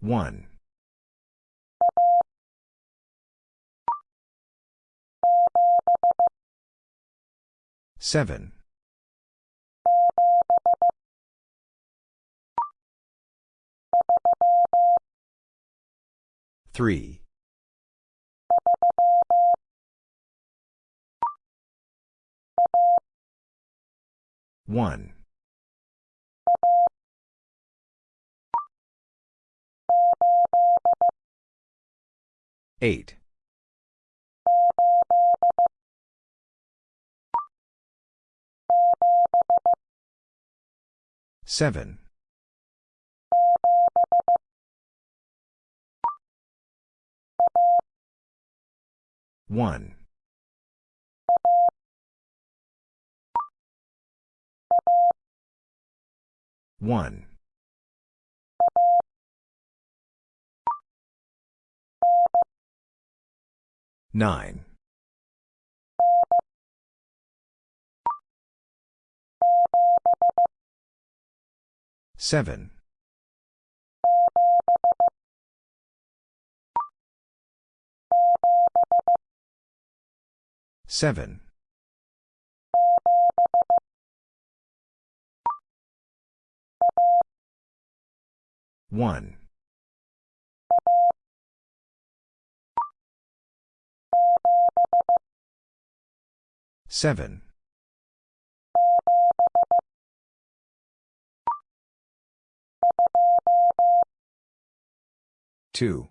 One. Seven. Three. One. Eight. Seven. One. One. Nine. Seven. Seven. One. Seven. Two.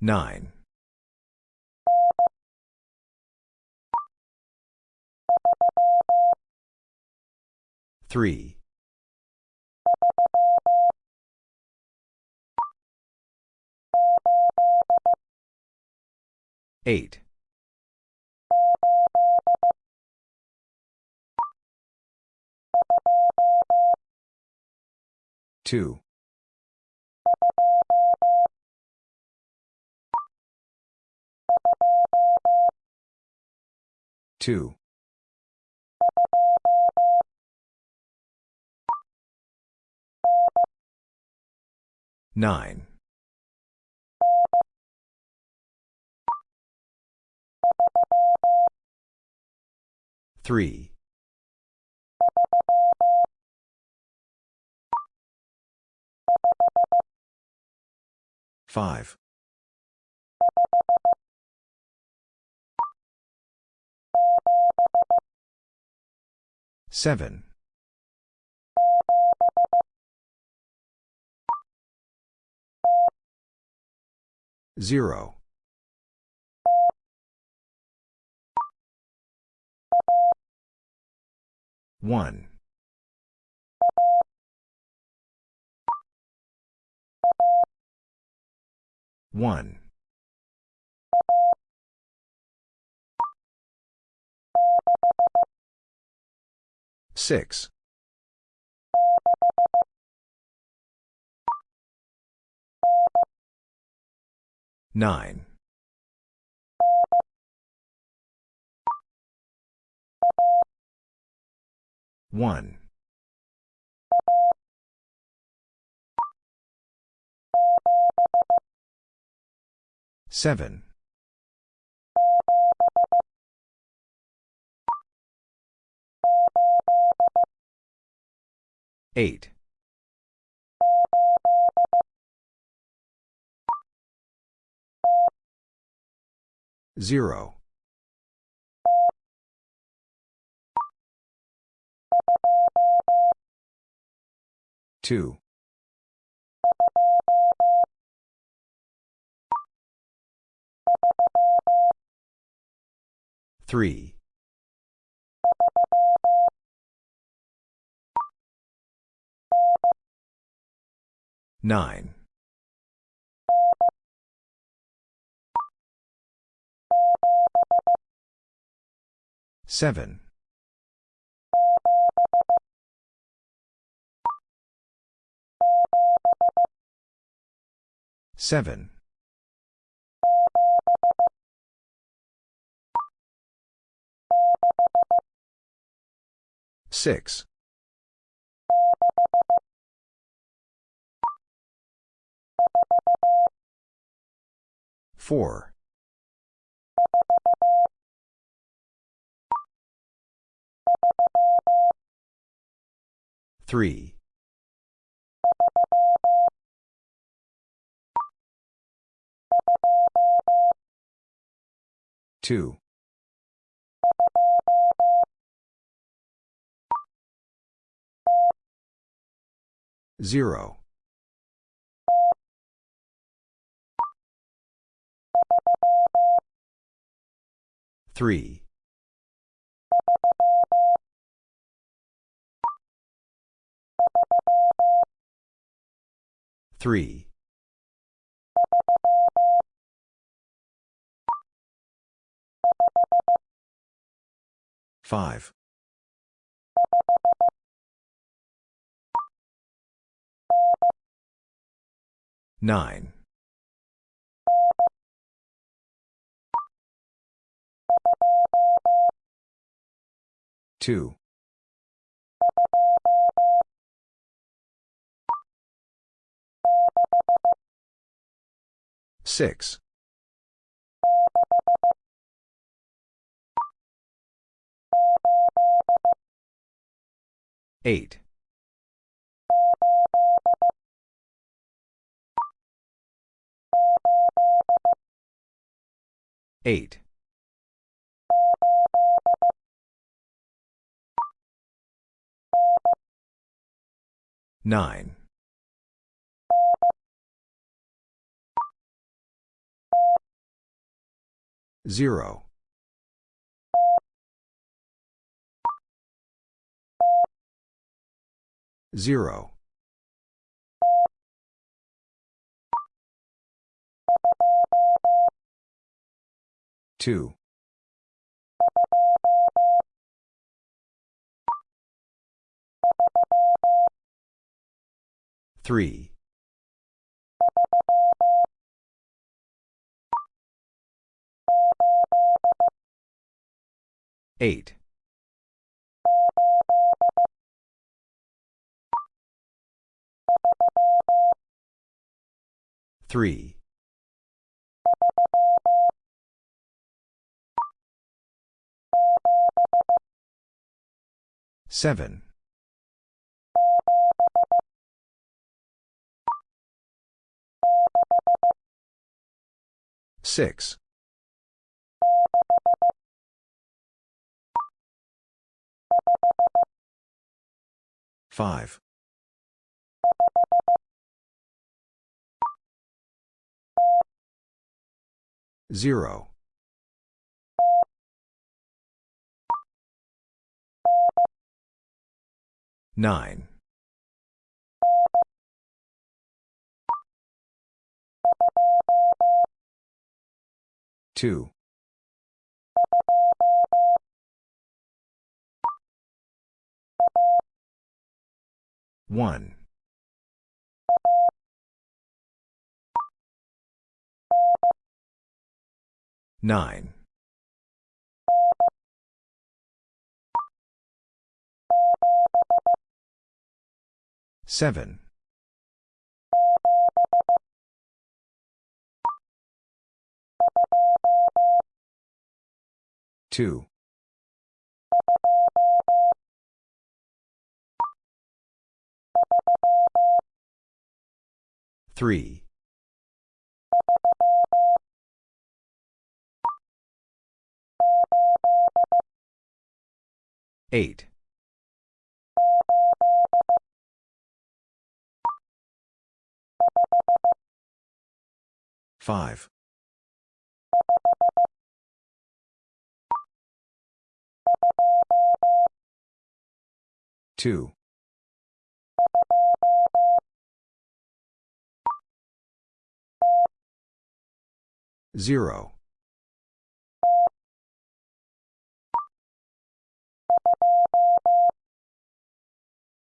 Nine. Three. Eight. Two. Two. Nine. Three. Five. Seven. Zero. One. One. Six. Nine. One. Seven. Eight. Zero. Two. Three. Nine. Seven. Seven. Six. Four. Three. Two. Zero. Three. Three. Five. Nine. Two. Six. Eight. Eight. Nine. Zero. Zero. Two. Three. Eight. Three. Seven. Six. Five. Zero. Nine. Two. One. Nine. Seven. Two. Three. Eight. Five. Two. Zero.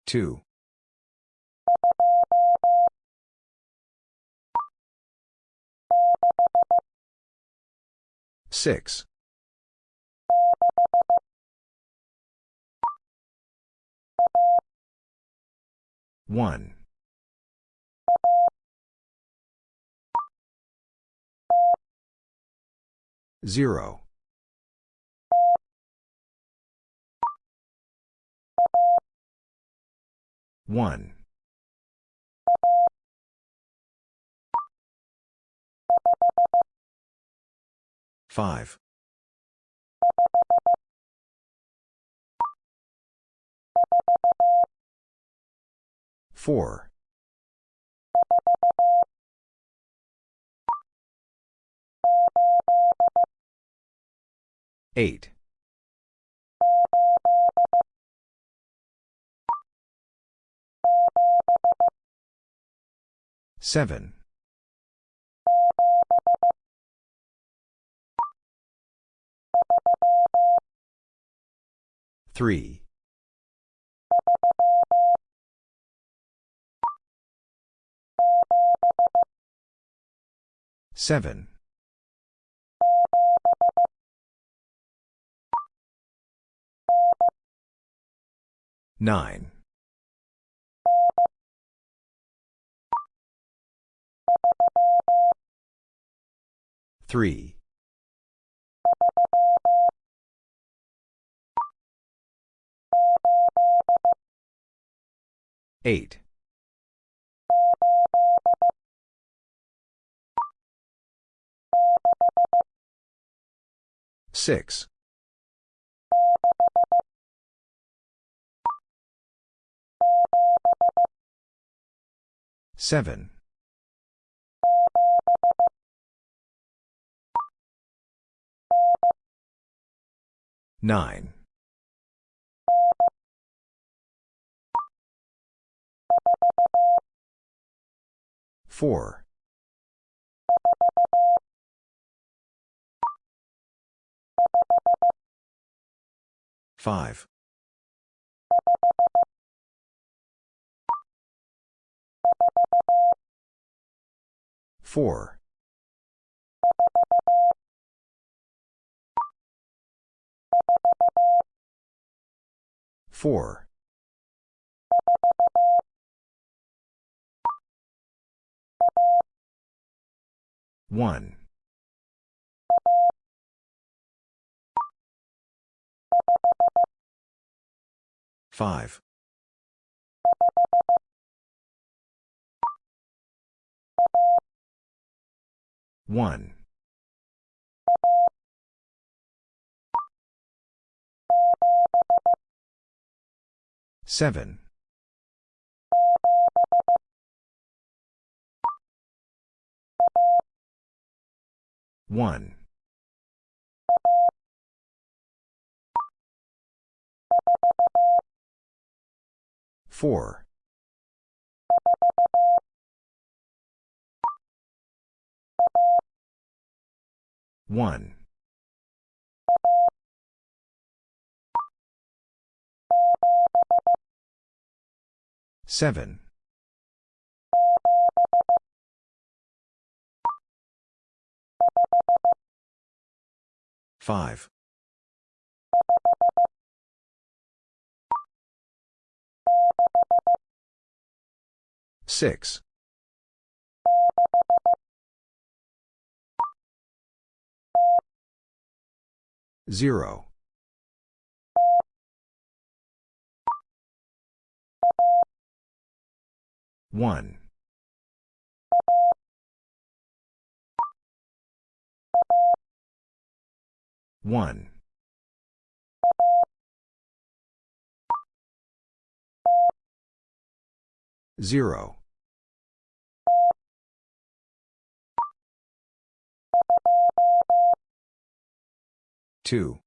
Two. Six. 1. 0. 1. 5. 4. 8. 7. 3. 7. 9. 3. 8. 6. 7. 9. 4. 5. 4. 4. 1. 5. 1. 7. 1. 4. 1. 7. 5. 6. 0. 1. 1. 0. 2.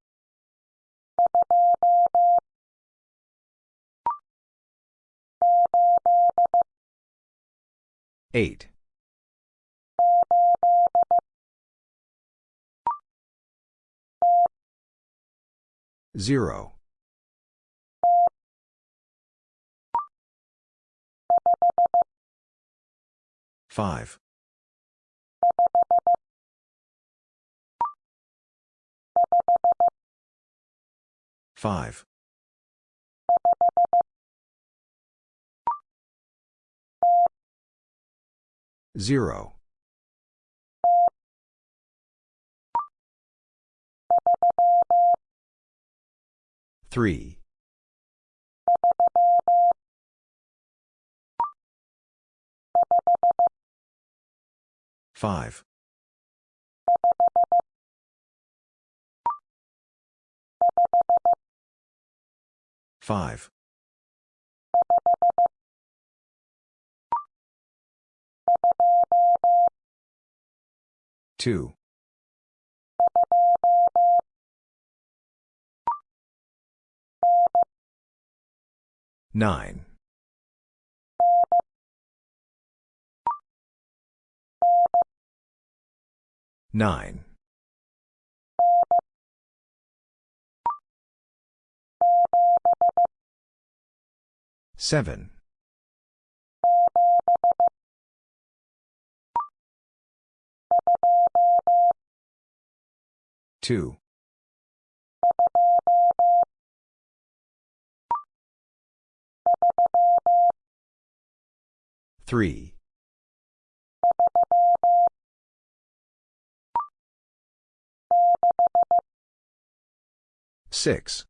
8. 0. 5. 5. 0. Three. Five. Five. Two. Nine. Nine. Seven. Two. Three. Six.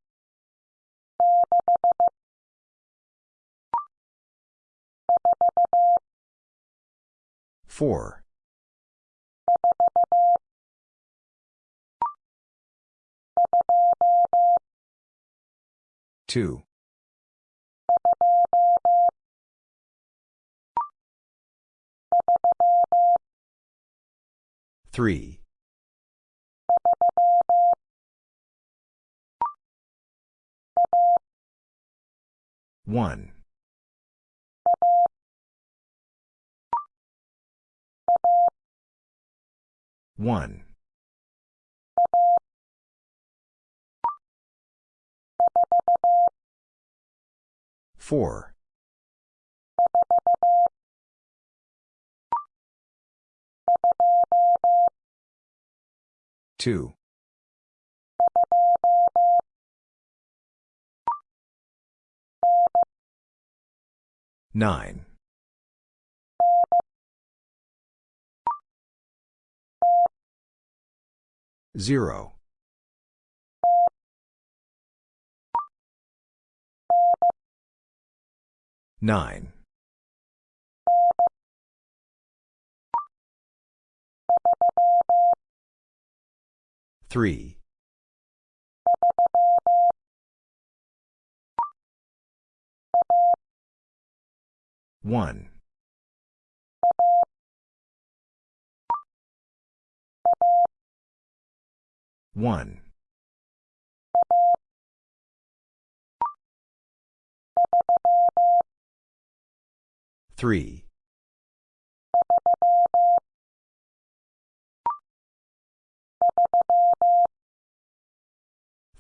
Four. Two. Three. One. One. Four. Two. Nine. Zero. Nine. Three. One. One. Three.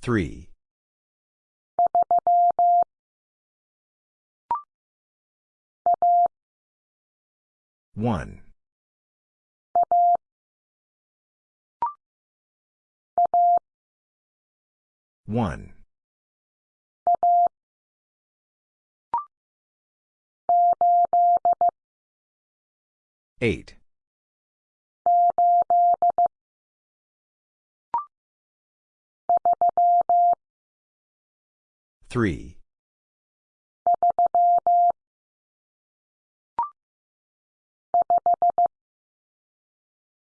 Three. One. One. Eight. Three.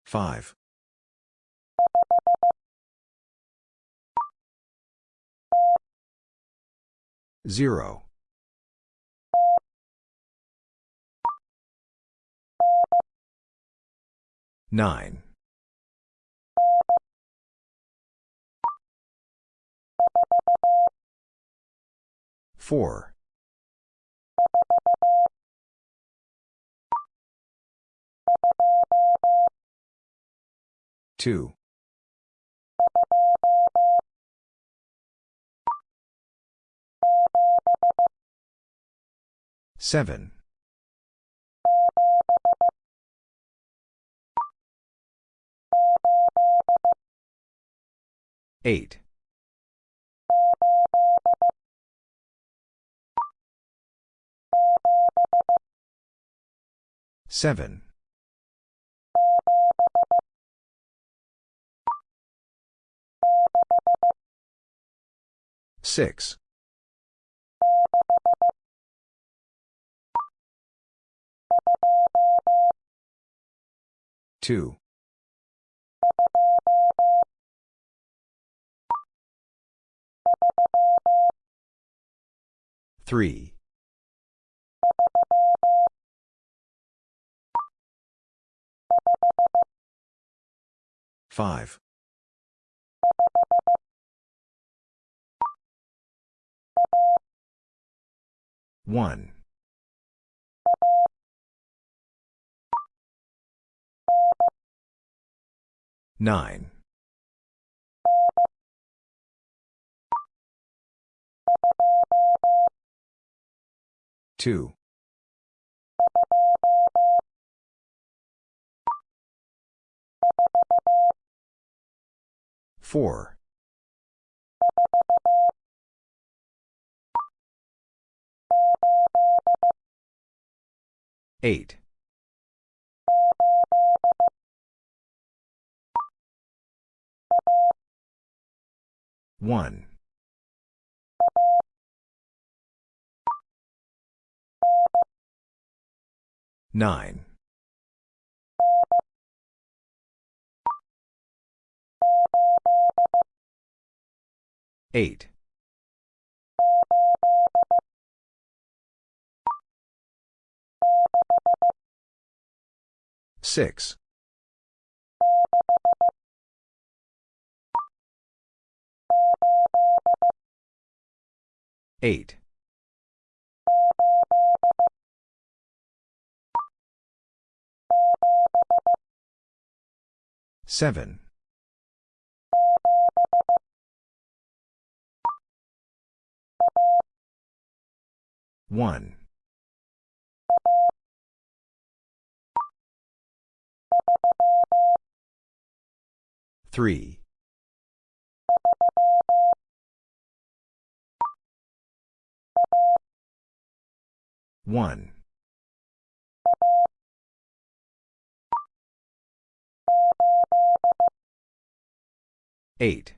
Five. Zero. Nine. Four. Two. Seven. 8. 7. 6. 2. Three. Five. One. Nine. Two. Four. Eight. One. Nine. Eight. Six. Eight. Seven. One. Three. One. Eight.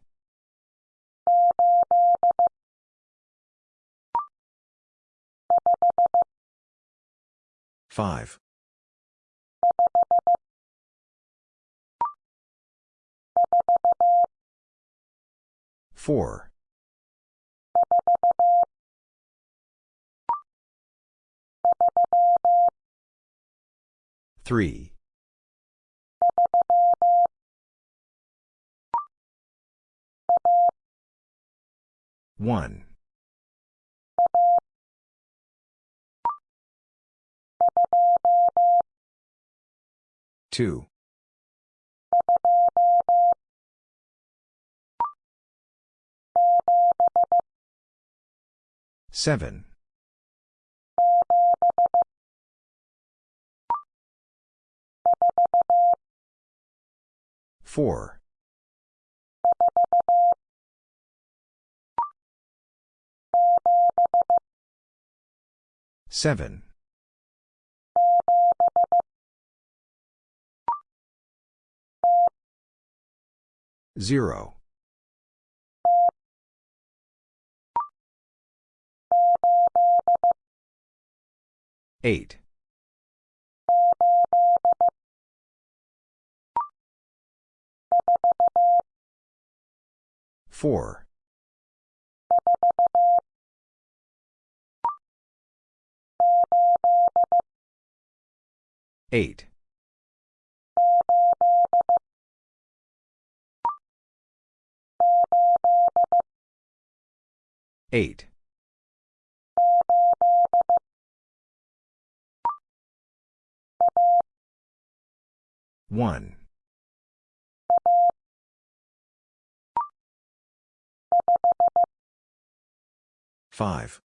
Five. Four. Three. One. Two. Seven. Four. Seven. Zero. Eight. Four. Eight. Eight. One. Five.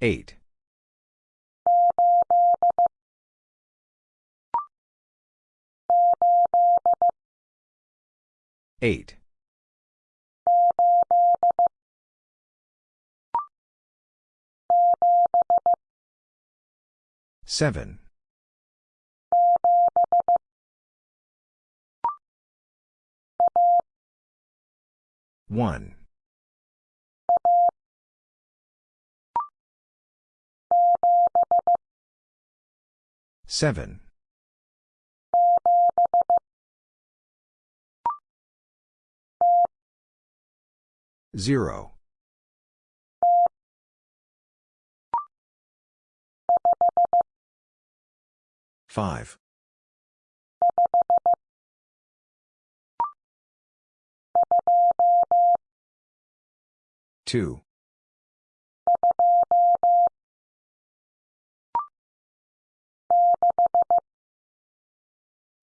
Eight. Eight. Seven. 1. 7. 0. 5. 2.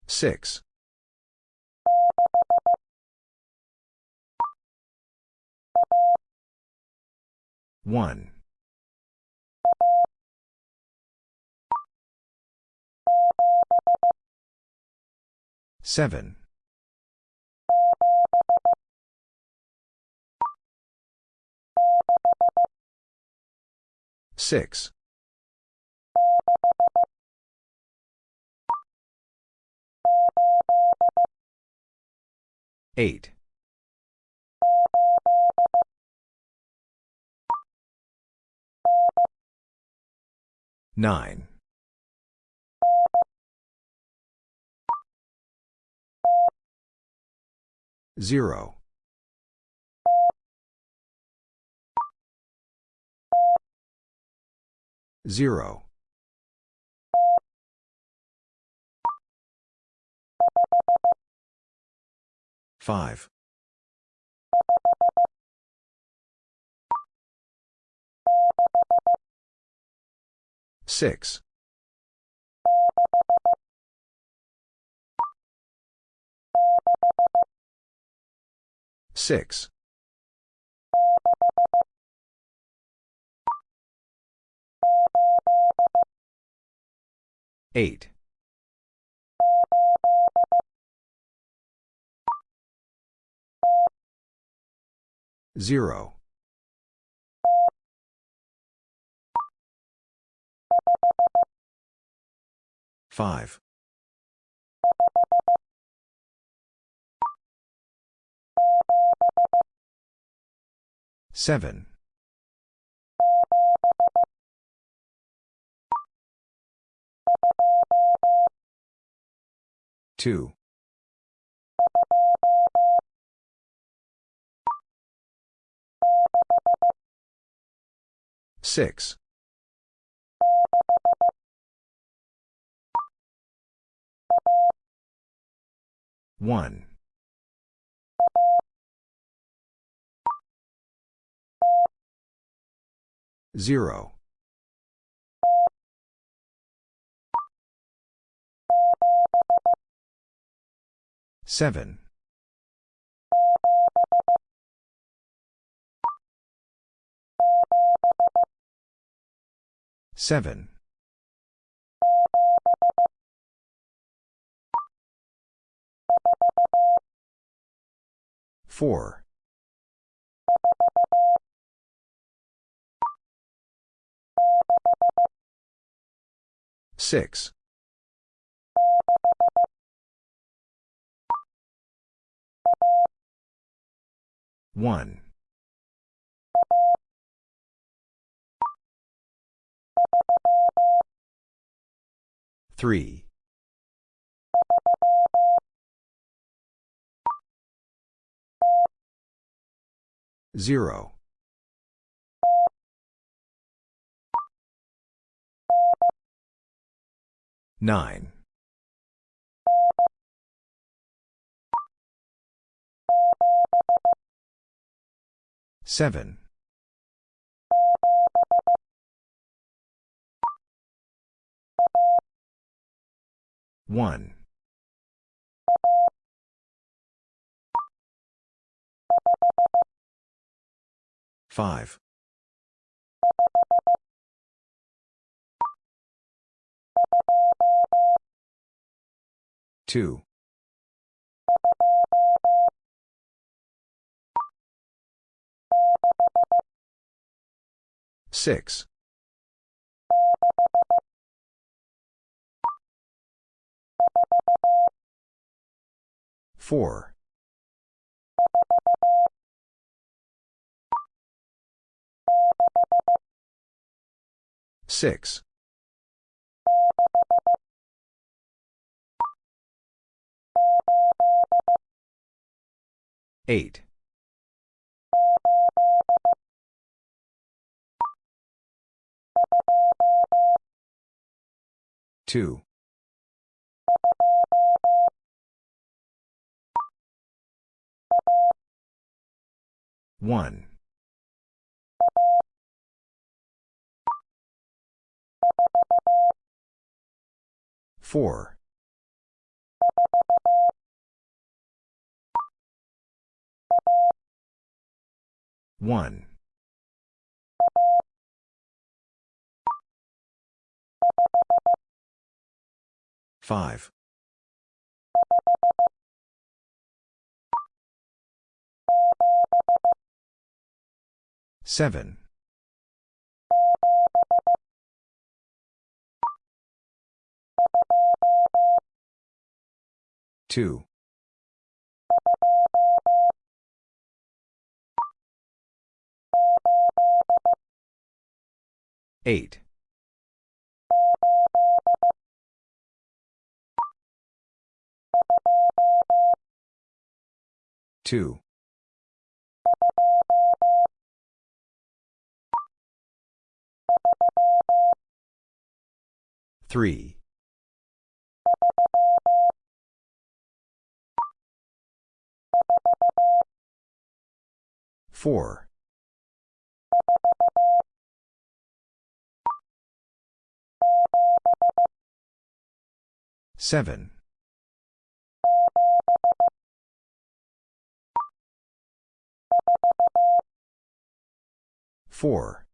6. 1. 7. 6. 8. 9. 0. 0. 5. 6. 6. 8. 0. 5. 7. 2. 6. 1. 0. 7. 7. 4. 6. 1. 3. 0. 9. 7. 1. 5. 2. Six. Four. Six. Eight. Two. One. Four. One. Five. Seven. Two. Eight. Two. Three. Four. Seven. Four.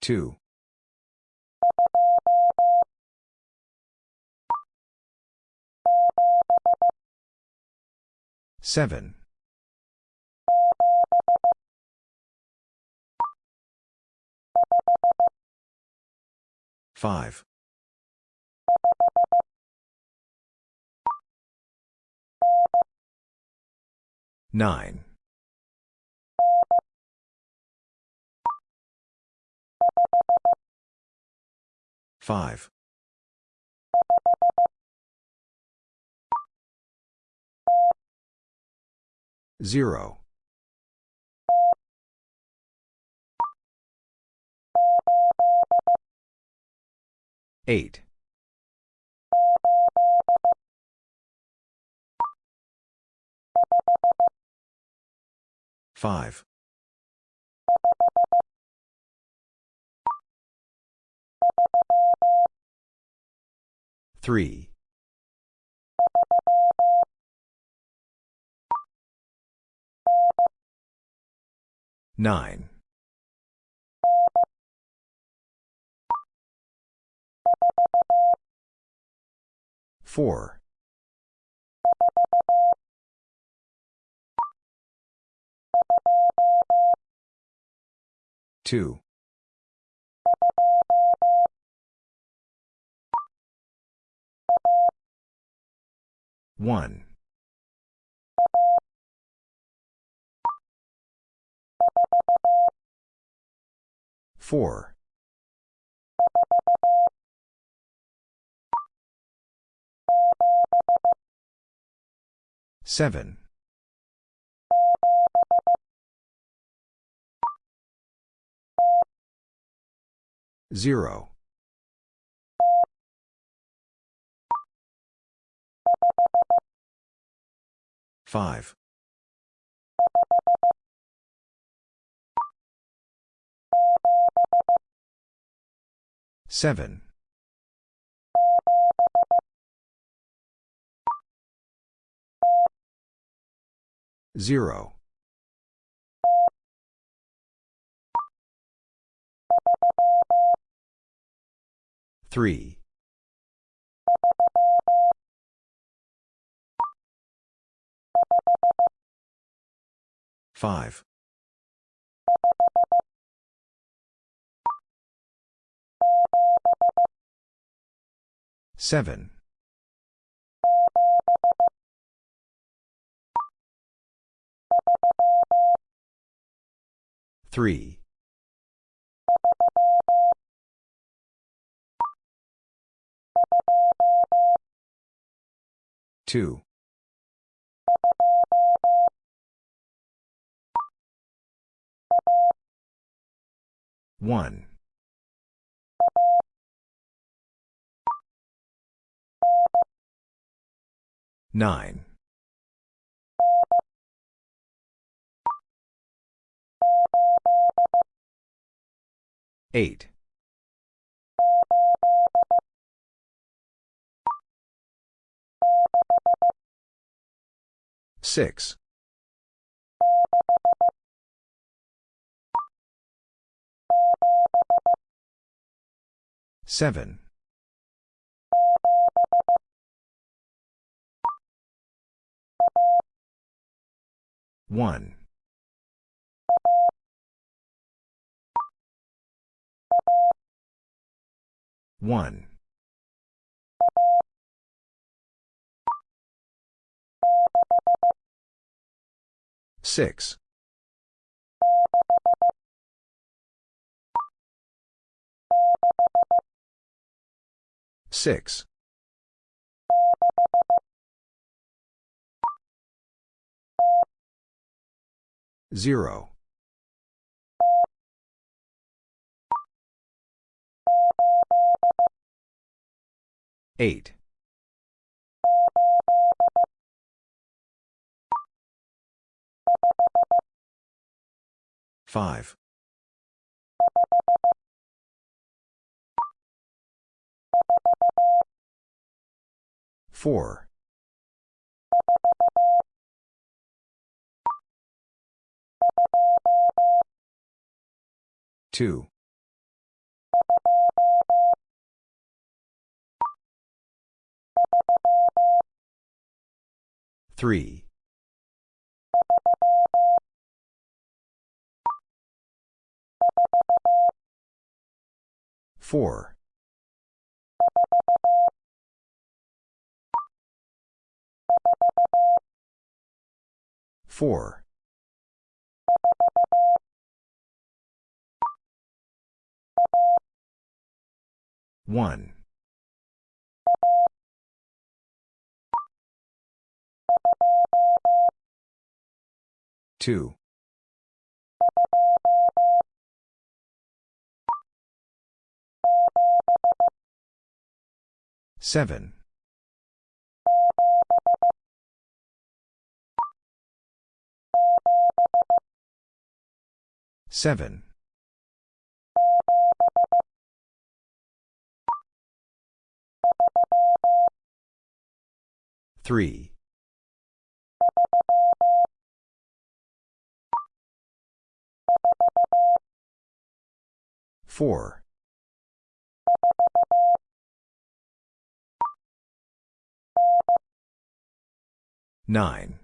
Two. Seven. Five. Nine. Five. Zero. Eight. Five. Three. Nine. Four. Two. One. Four. Seven. Zero. Five. Seven. Zero. Three. Five. Seven. Three. Two. One. Nine. Eight. Six. Seven. One. One. Six. Six. Zero. Eight. Five. Four. Two. Three. Four. Four. One. Two. Seven. Seven. Three. Four. Nine.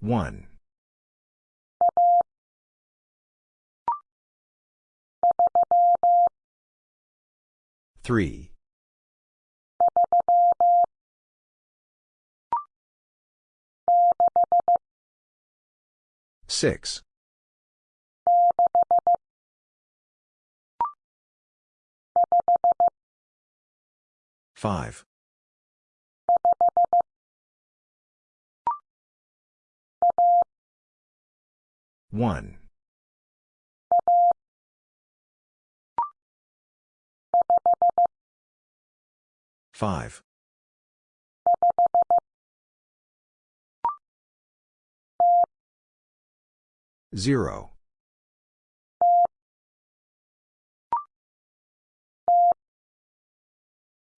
One. Three. Six. Five. One. Five. Zero.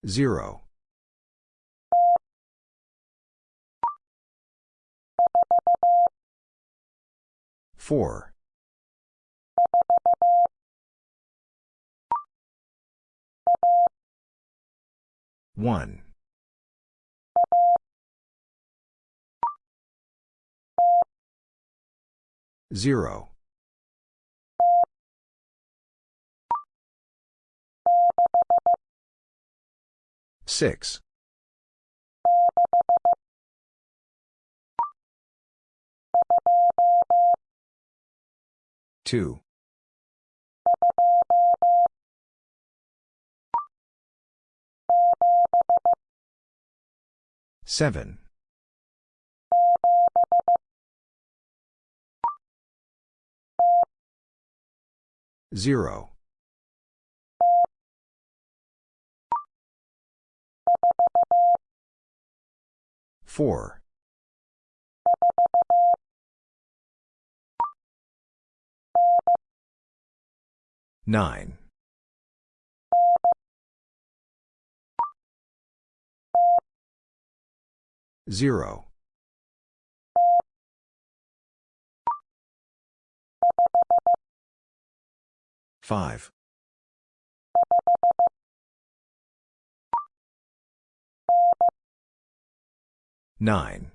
Zero. Four. One. Zero. Six. Two. Seven. Zero. Four. Nine. Zero. Five. Nine.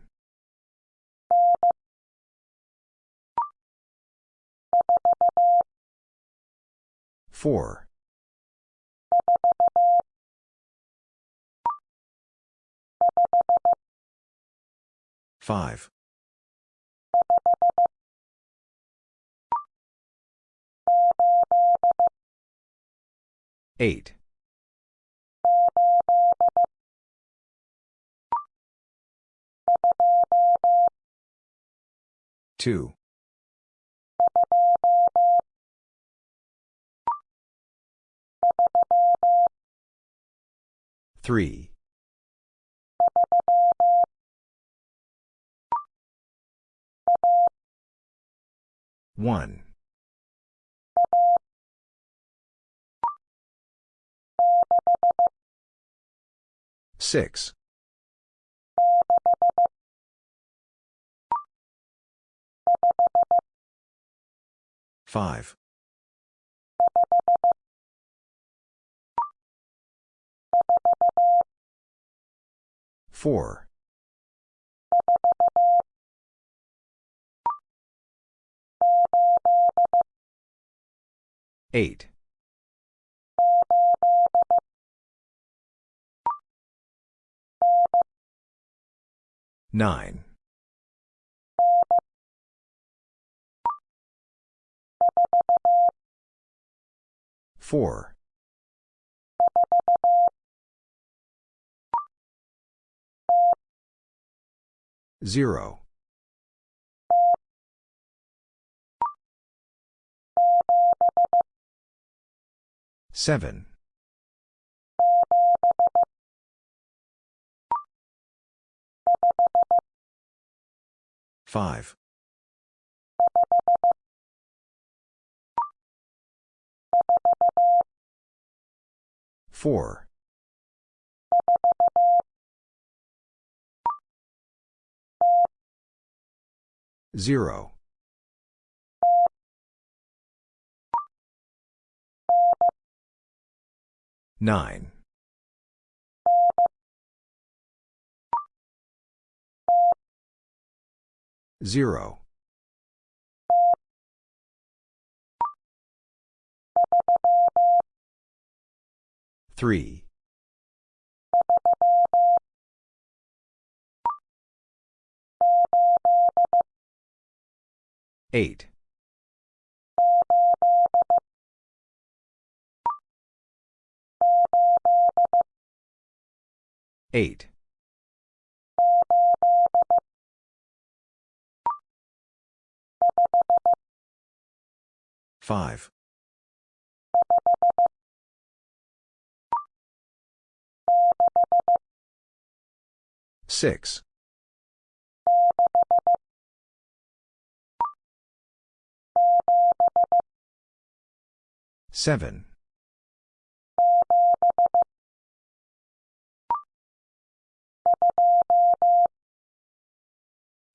Four. Five. Eight. Two. Three. One. Six. Five. Four. Eight. Nine. Four. Zero. Seven. Five. Four. Zero. Nine. Zero. Three. Eight. Eight. Five. Six. Seven.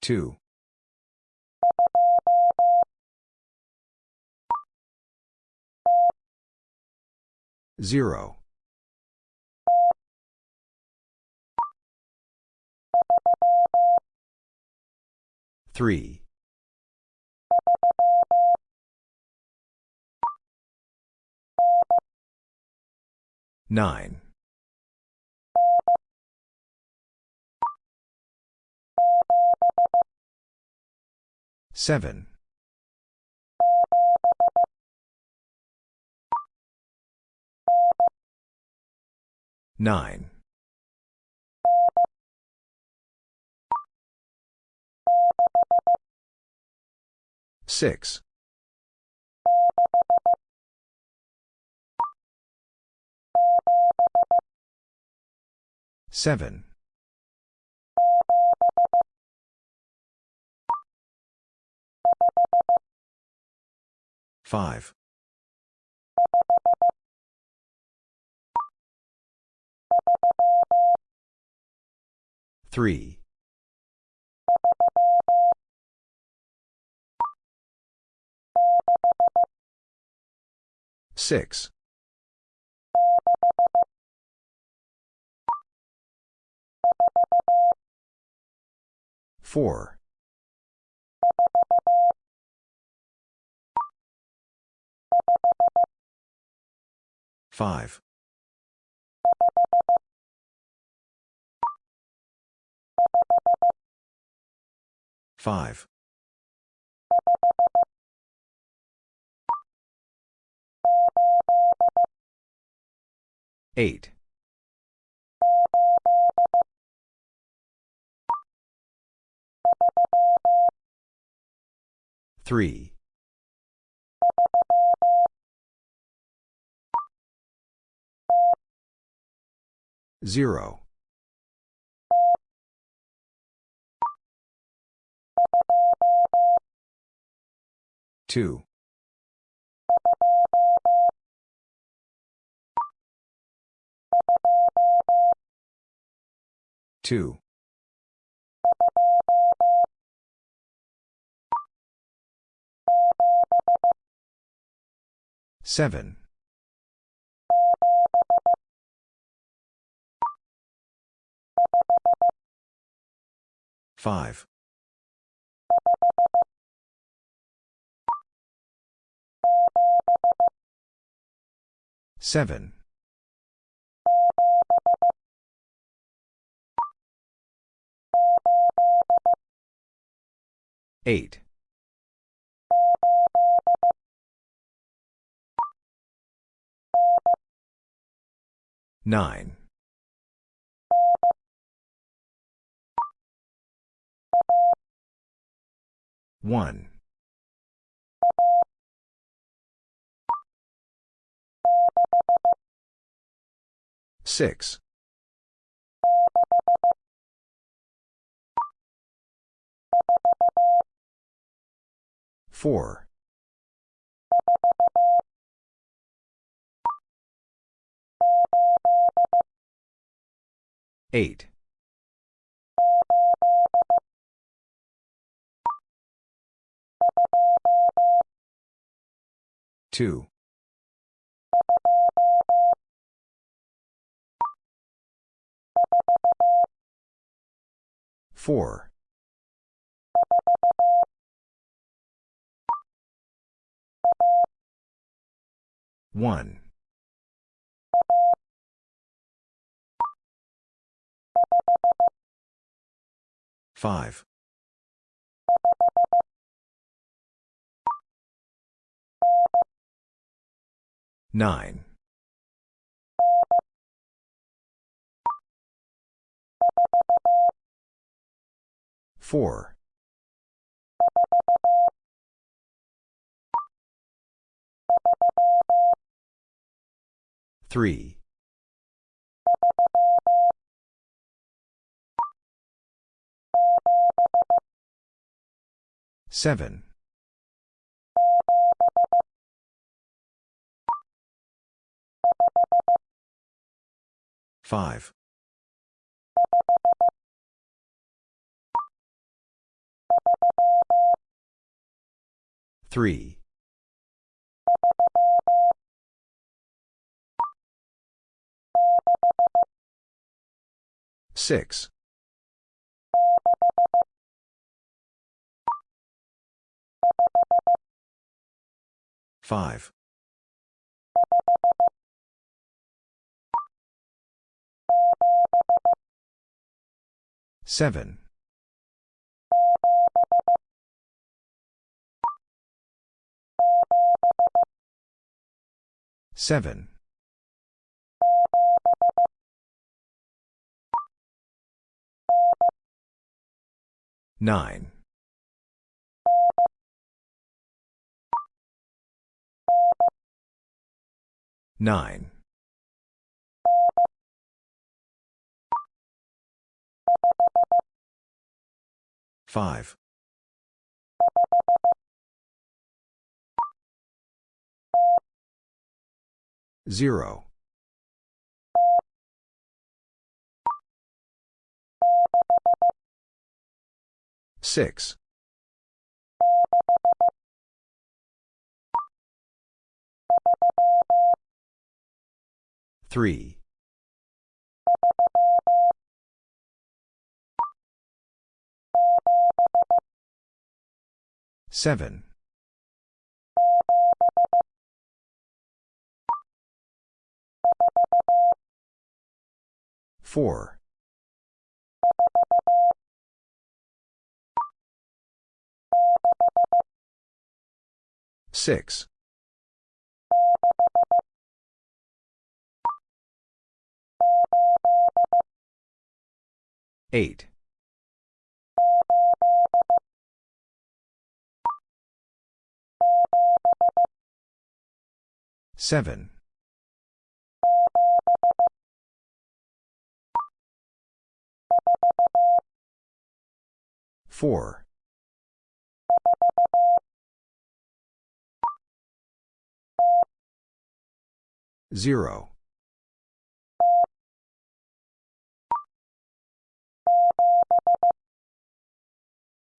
Two. Zero. Three. Nine. Seven. Nine. Six. Seven. Five. Three. Six. Four. Five. Five. Eight. Three. Zero. Two. Two. Seven. Five. Seven. Eight. Nine. One. Six. Four. Eight. Two. Four. One. Five. Nine. Four. Three. Seven. Five. Three. Six. Five. Seven. Seven. Nine. Nine. Five. Zero. Six. Three. Seven. Four. Six. Eight. Seven. Four. Zero.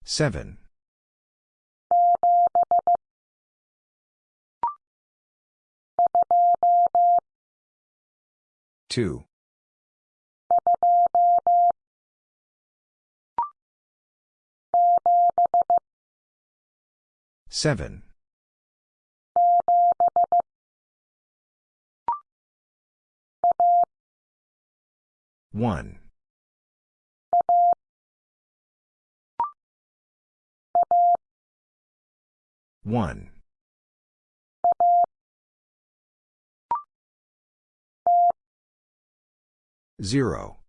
Seven. Two. Seven. One. One. Zero.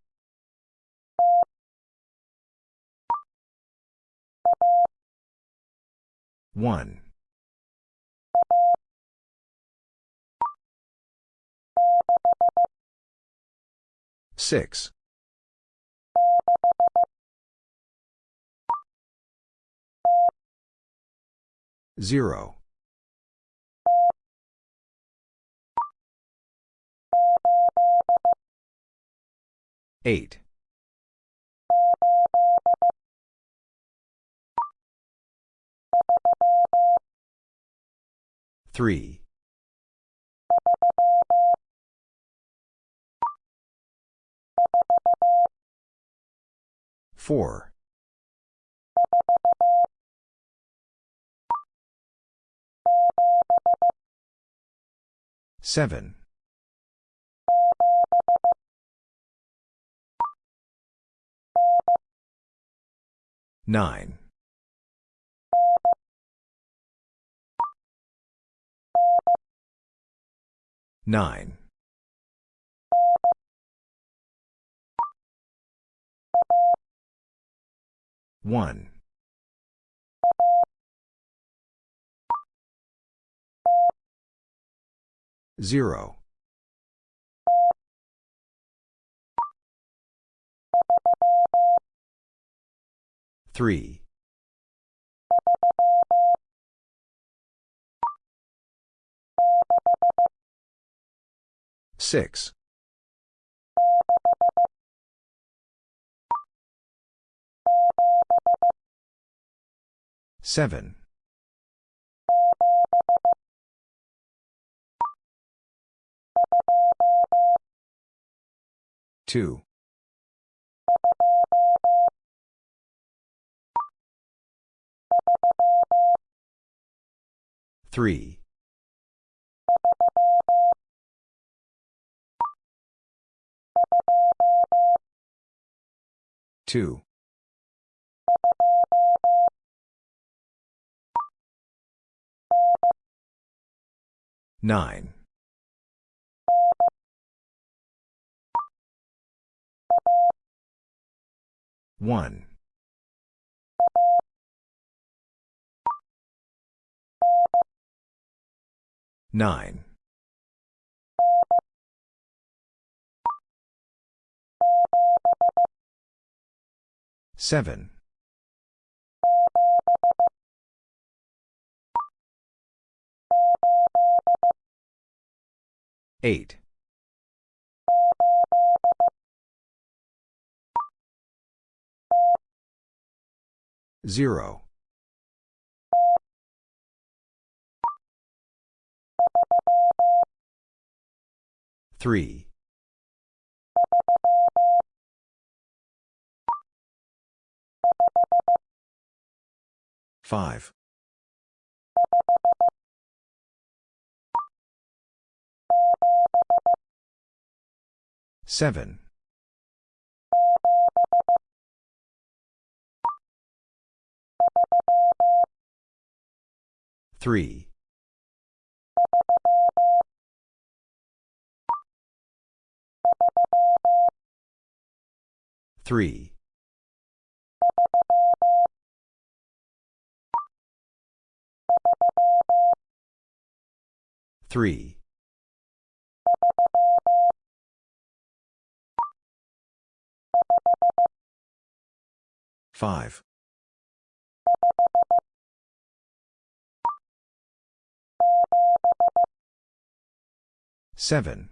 One. Six. Zero. Eight. Three. Four. Seven. Nine. Nine. One. Zero. Three. Six. Seven. Two. Three. Two. Nine. One. Nine. 7. 8. 0. 3. 5. 7. 3. 3. 3. 5. 7.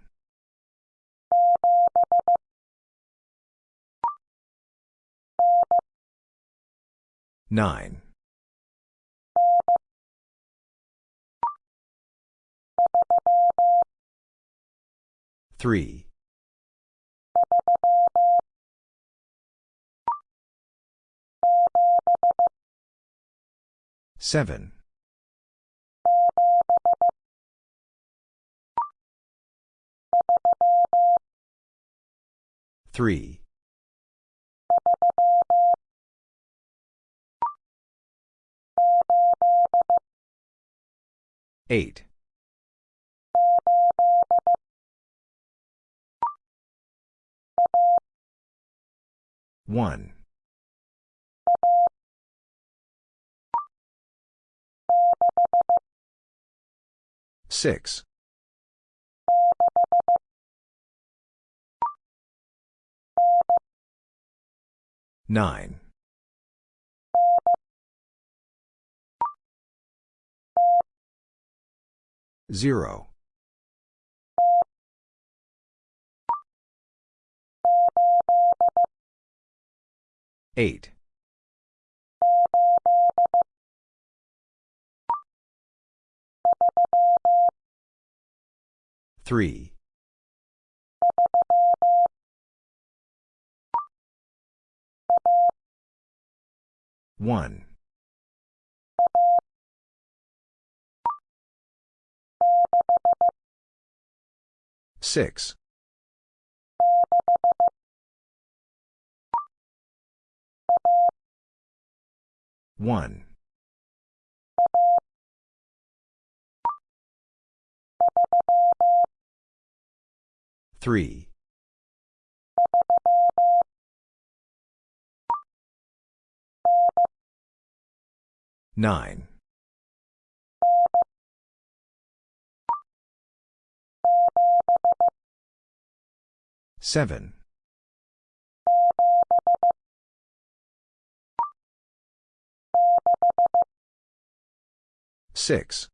9. 3. 7. 3. 8. 1. 6. 9. 0. 8. 3. 1. 6. 1. 3. 9. 7. 6.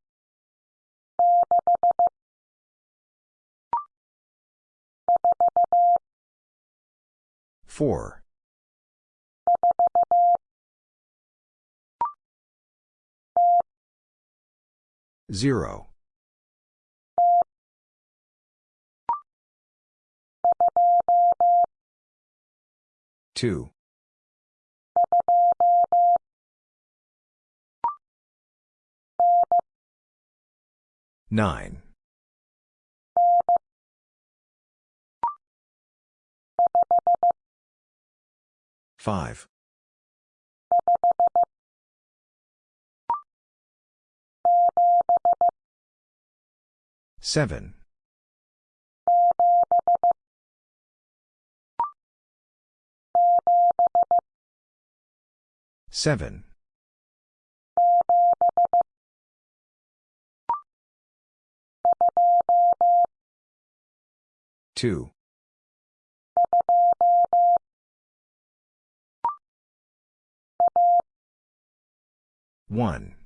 4. 0. 2. 9. 5. 7. Seven. Two. One.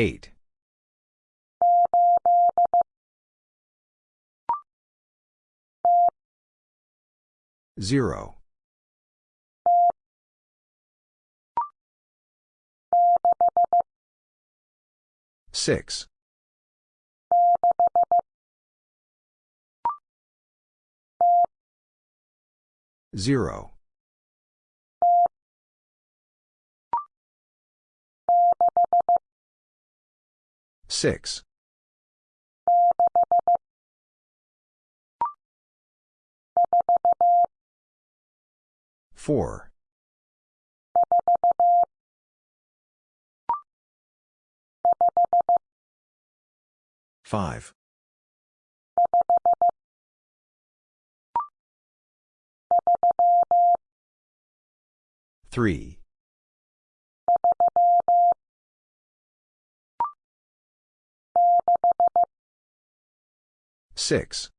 Eight. Zero. Six. Zero. Six. Four. Five. Three. Six.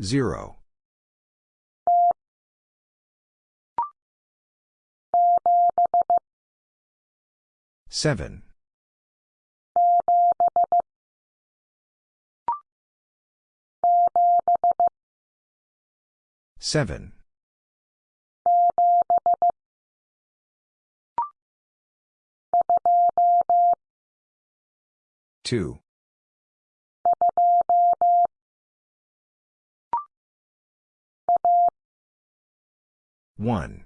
Zero. Seven. Seven. Two. One.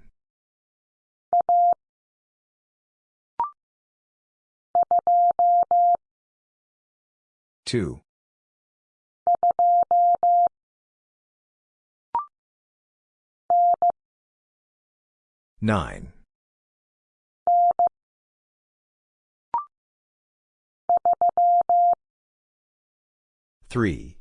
Two. Nine. Three.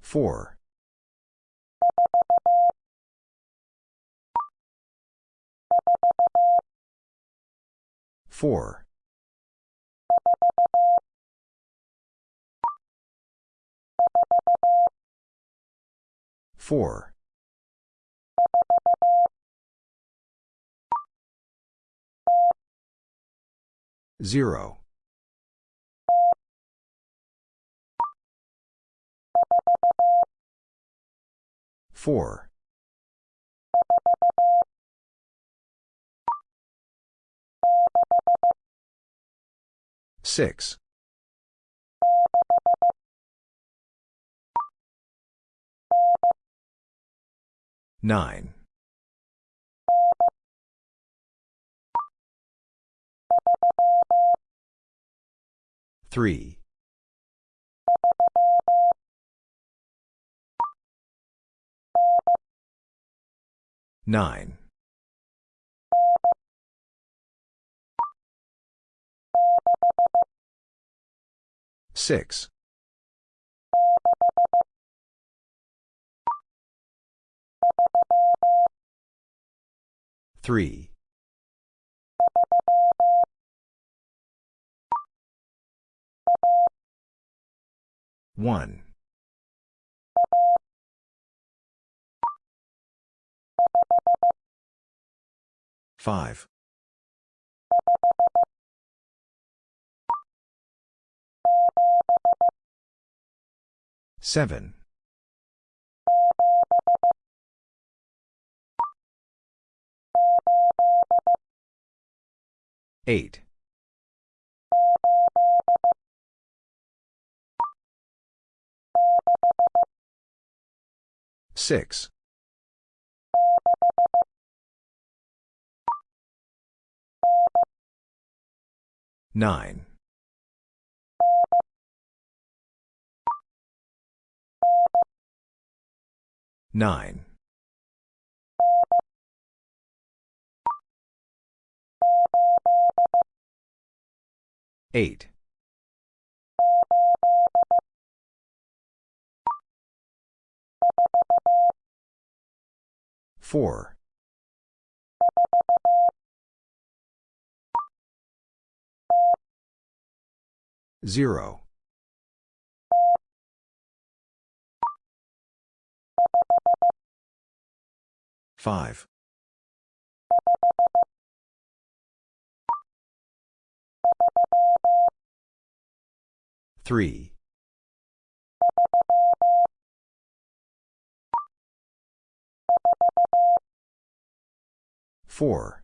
Four. Four. Four. Zero. Four. Six. Nine. Three. Nine. Six. Three. One. Five. Seven. Eight. Six. Nine. Nine. 8. 4. 0. 5. 3. 4.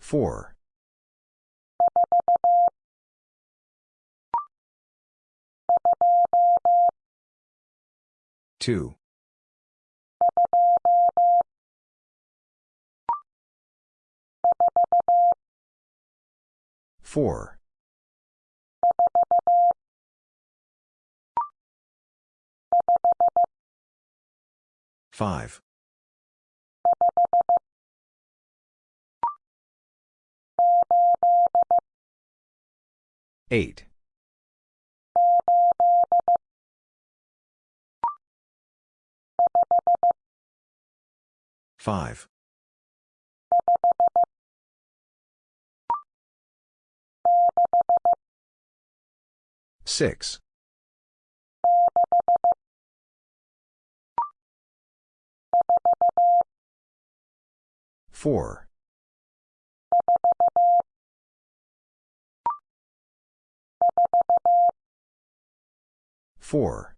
4. 2. 4. 5. 8. 5. 6. 4. 4.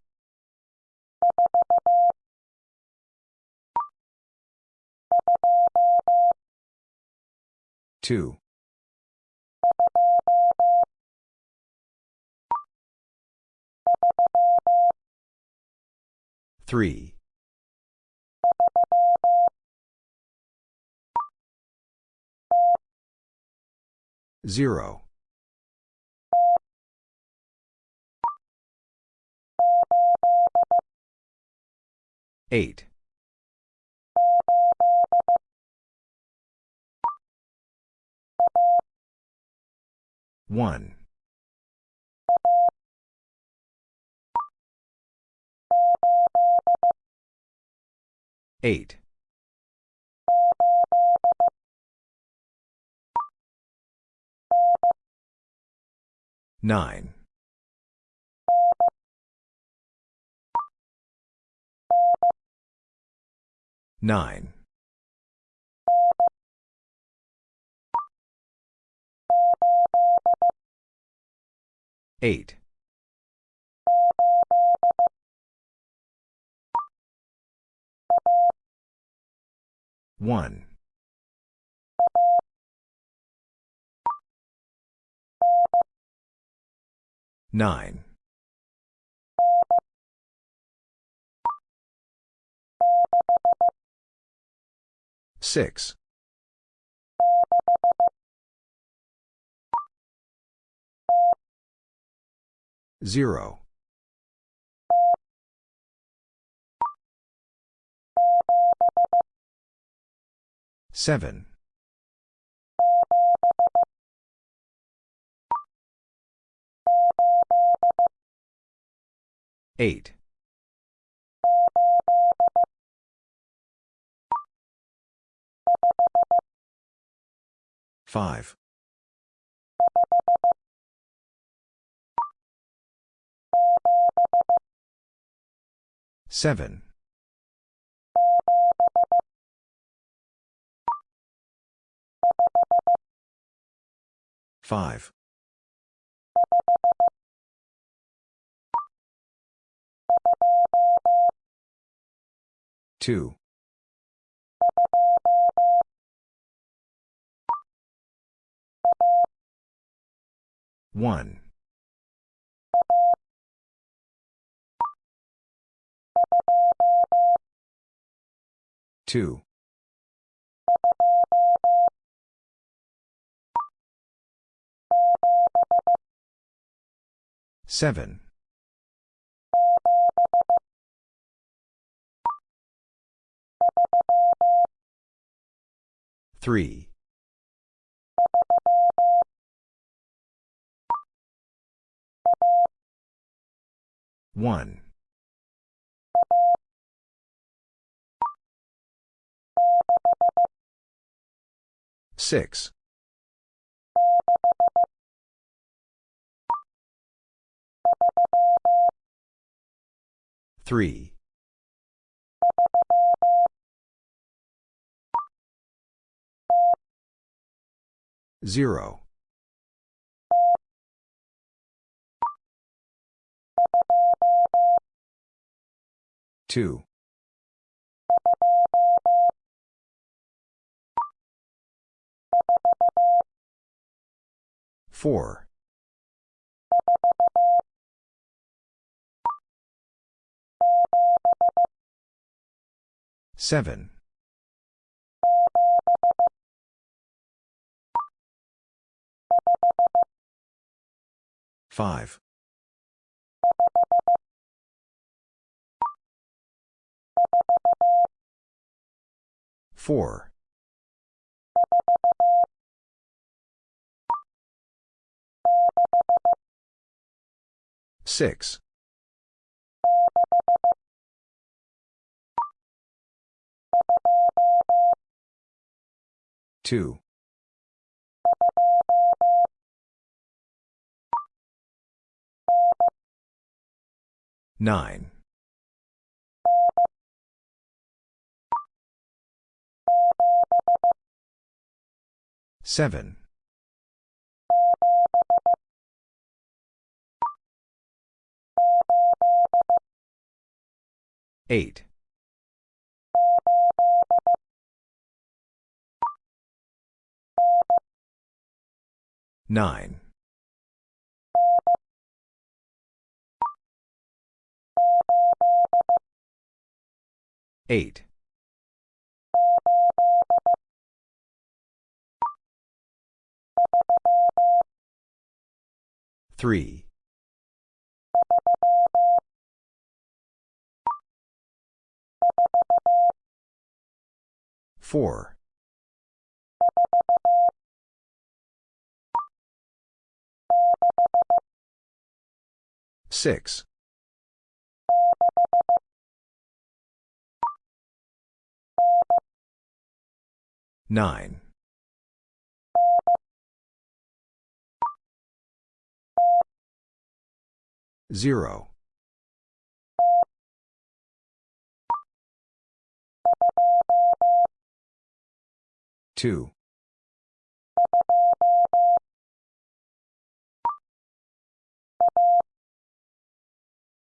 2. 3. 0. 8. 1. 8. 9. 9. 8. 1. 9. 6. 0. 7. 8. 5. 7. 5. 2. 1. 2. 7. Three. One. Six. Three. Zero. Two. Four. Seven. Five. Four. Six. Two. Nine. Seven. Eight. Nine. Eight. Three. Four. Six. Nine. Zero. Two.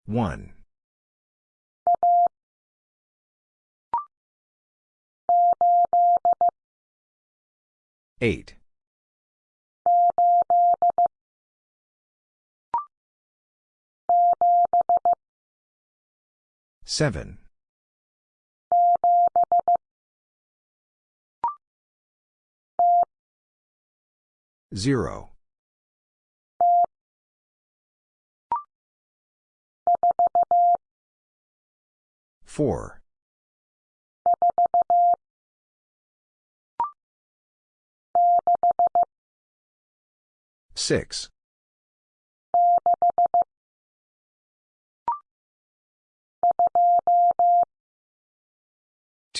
One. Eight. Seven. Zero. Four. Six.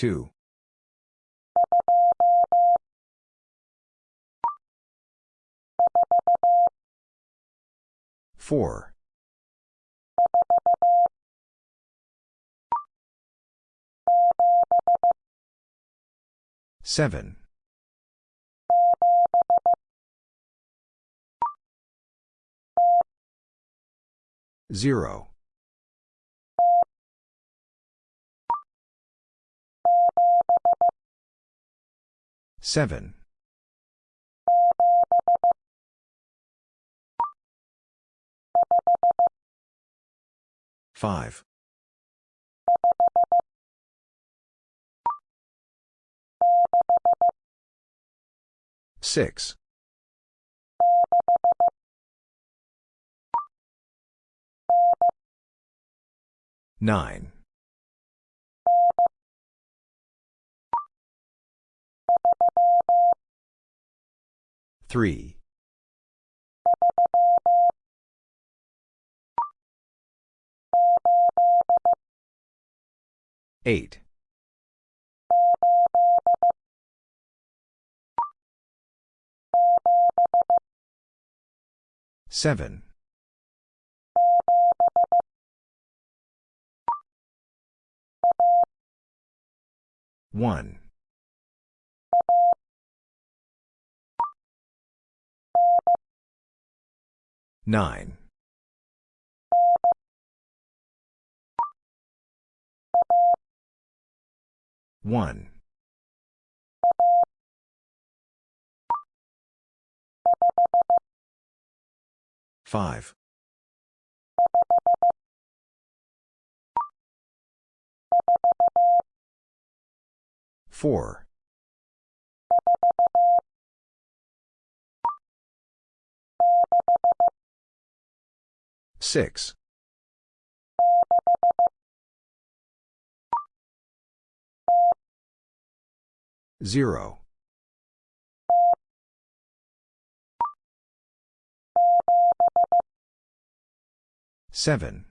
Two. Four. Seven. Zero. Seven. Five. Six. Nine. Three. Eight. Seven. One. Nine. One. Five. Four. Six. Zero. Seven.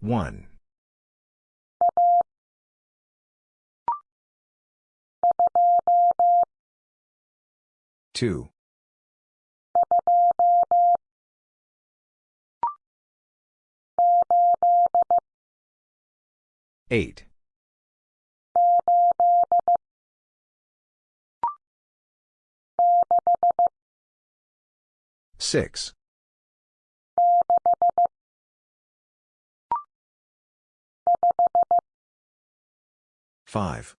One. Two. Eight. Six. Five.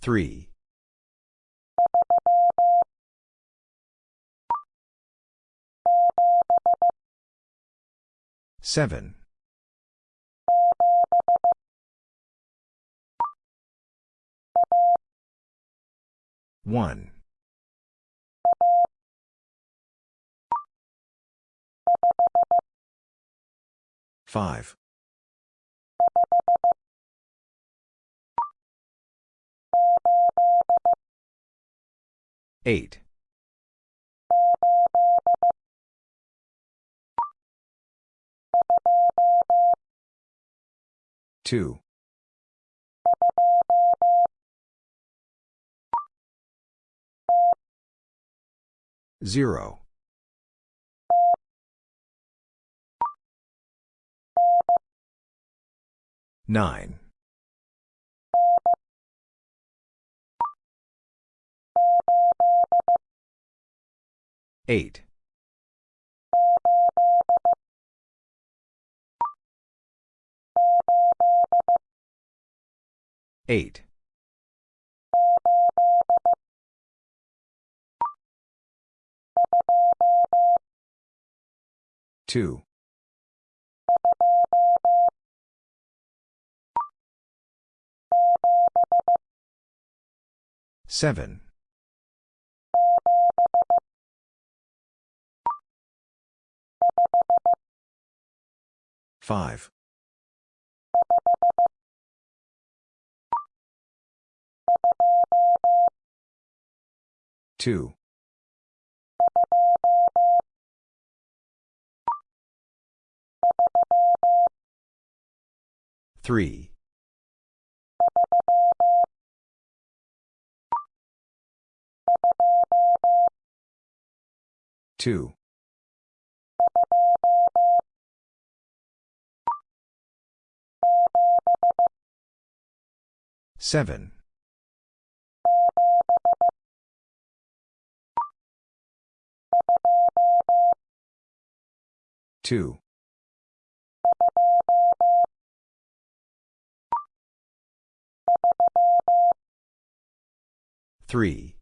Three. Seven. One. Five. Eight. Two. Zero. Nine. Eight. Eight. Two. Seven. Five. Two. Three. Two. Seven. Two. Three.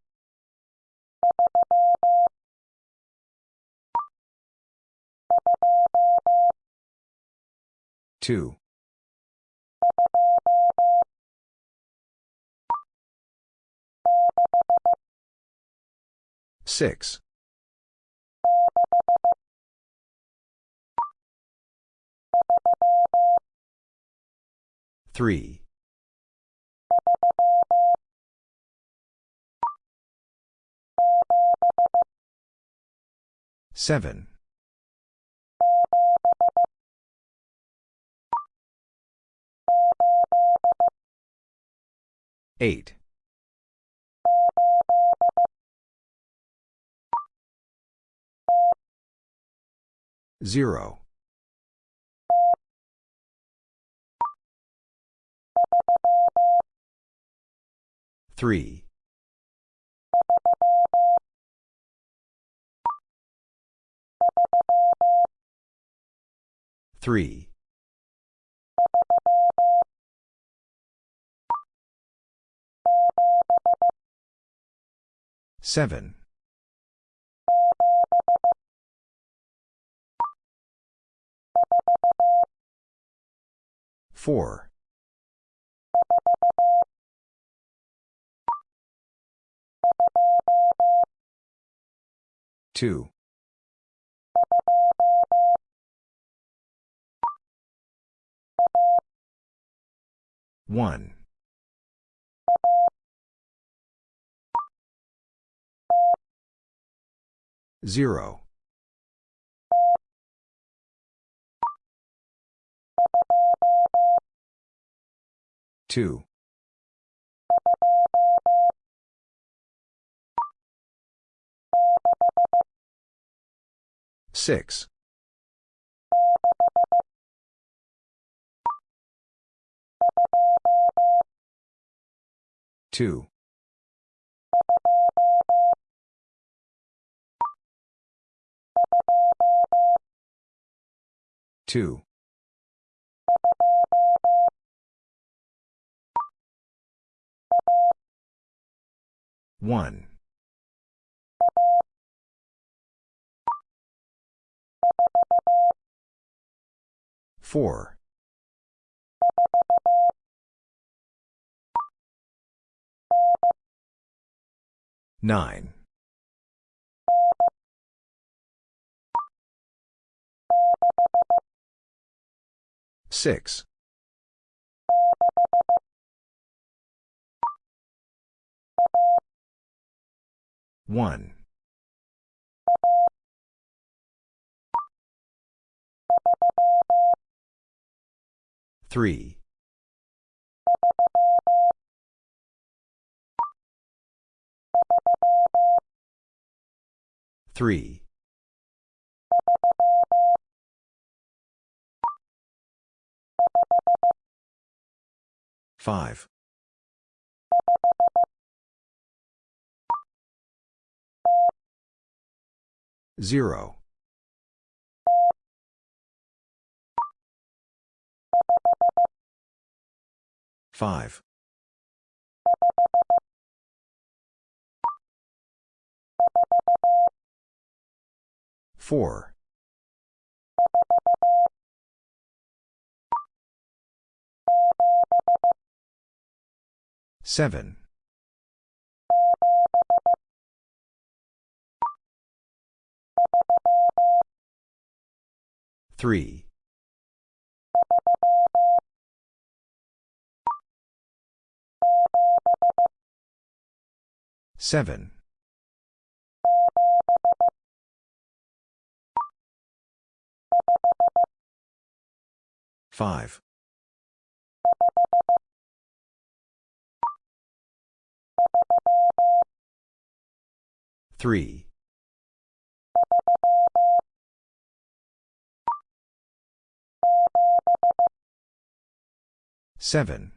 Two. Six. Three. Seven. Eight. Zero. Three. Three. Seven. Four. Two. One. Zero. Two. Six. Two. Two. One. Four. Nine. Six. One. Three. Three. Five. Zero. Five. Four. Seven. Three. Seven. Five. Three. Seven.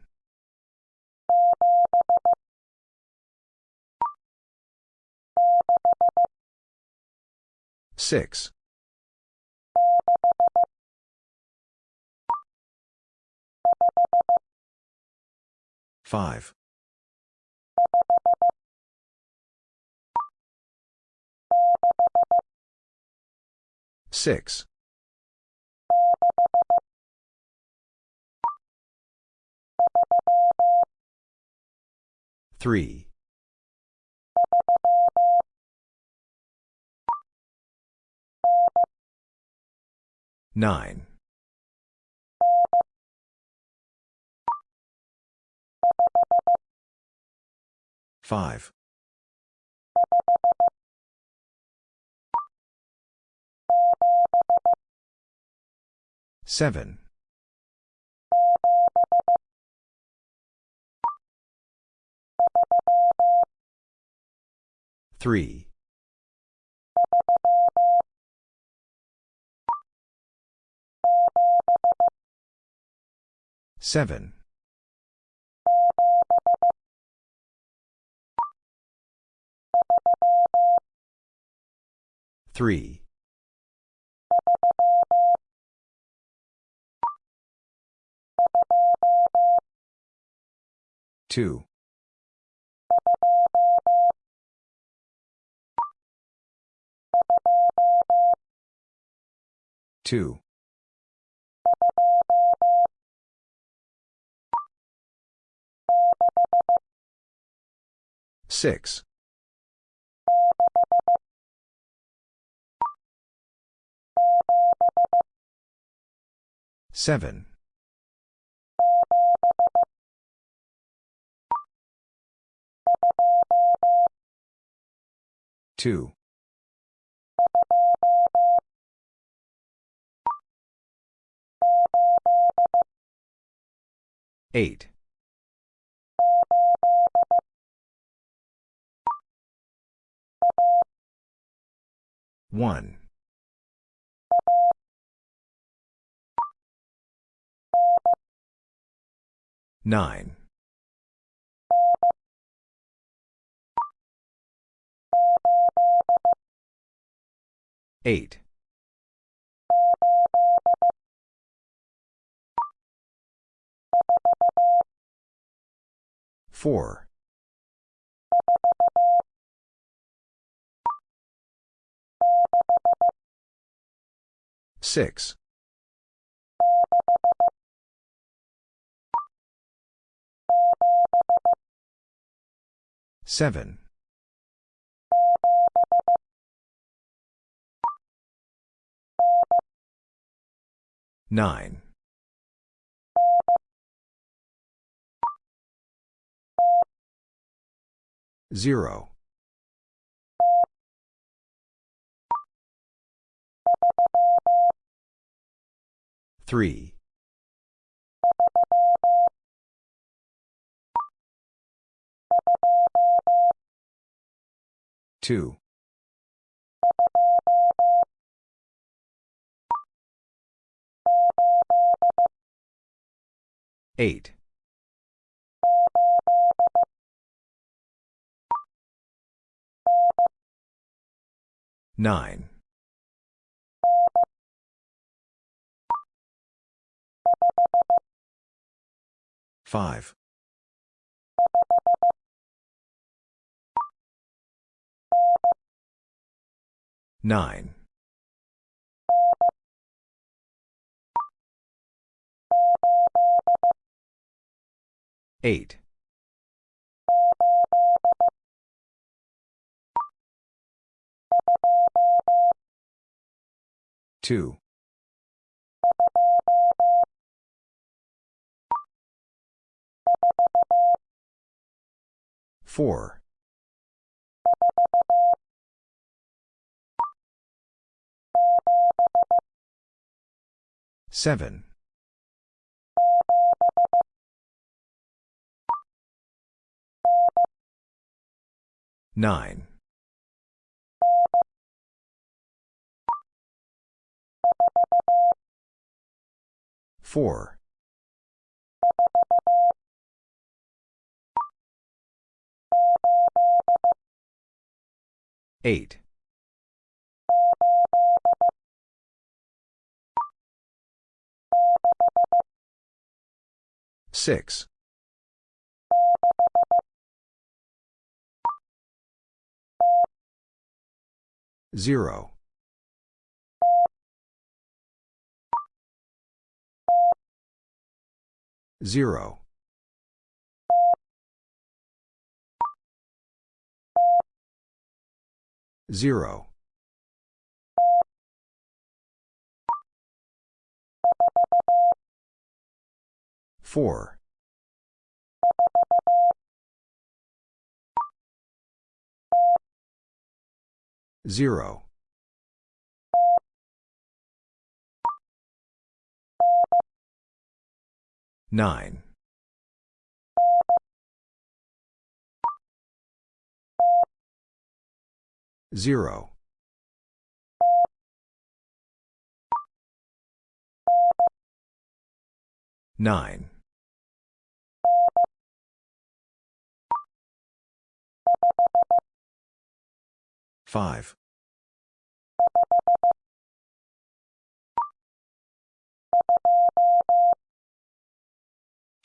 Six. Five. Six. Three. Nine. Five. Seven. Three. Seven. Three. Two. Two. Six. Seven. Two. Eight. One. Nine. Eight. Four. Six. Seven. Nine. Zero. Three. Two. Eight. Nine. Five. Nine. Eight. Two. Four. Seven. Nine. Four. Eight. Six. Zero. Zero. Zero. Four. Zero. 9. 0. 9. 5.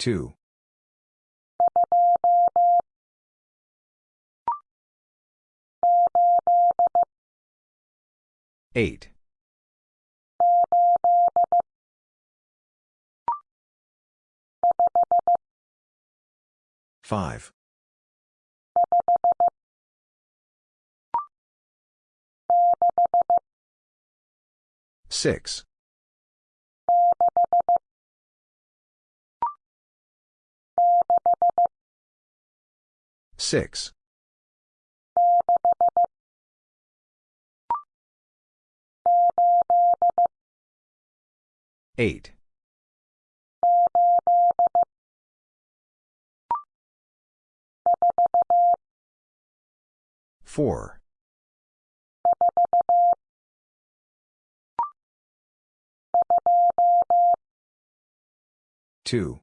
2. 8. 5. 6. 6. 8. 4. 2.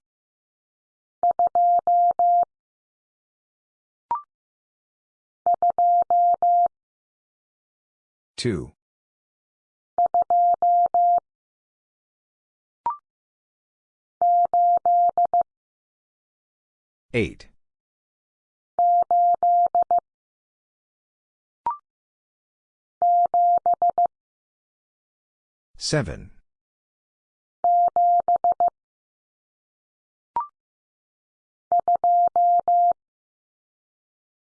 2. 8. 7.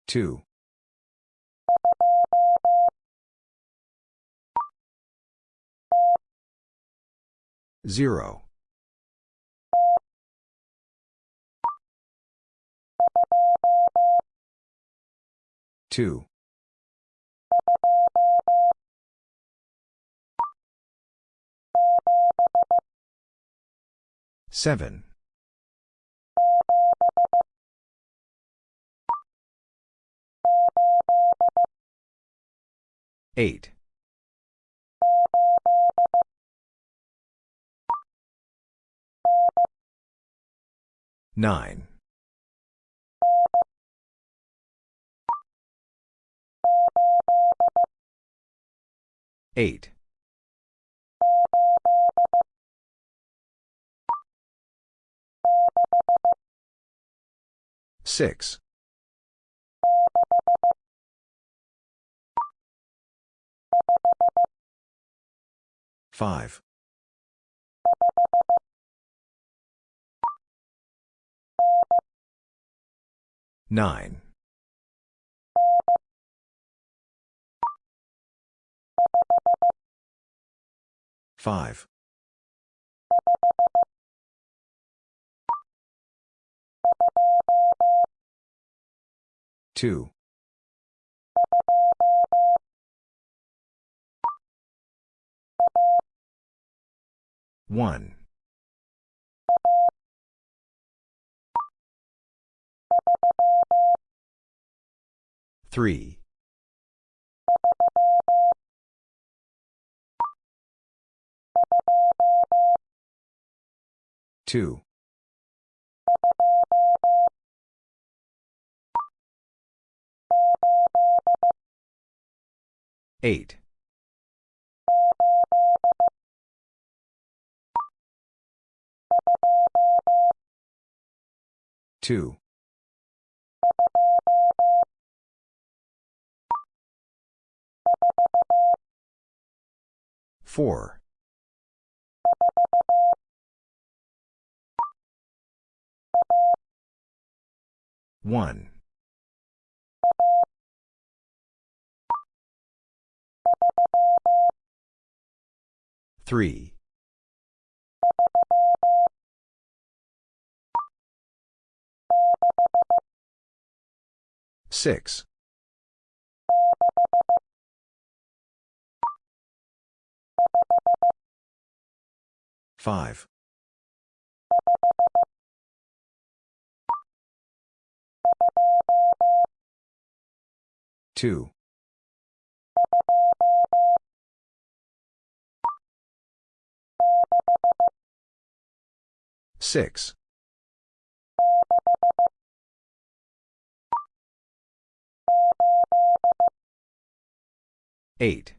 2. 0. 2. 7. 8. 9. 8. 6. 5. 9. 5. 2. 1. 3. 2. 8. 2. 4. 1. 3. Six. Five. Two. Six. Eight.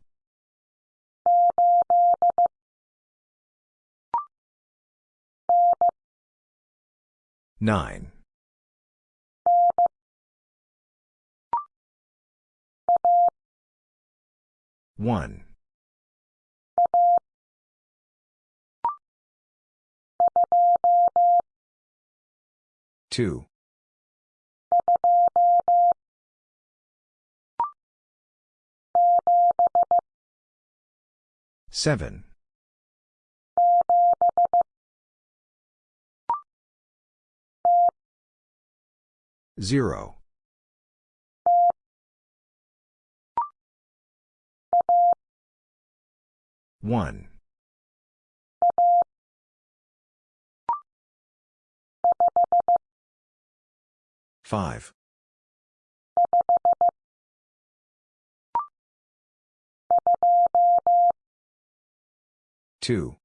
Nine. One. Two. Seven. Zero. One. Five. Two.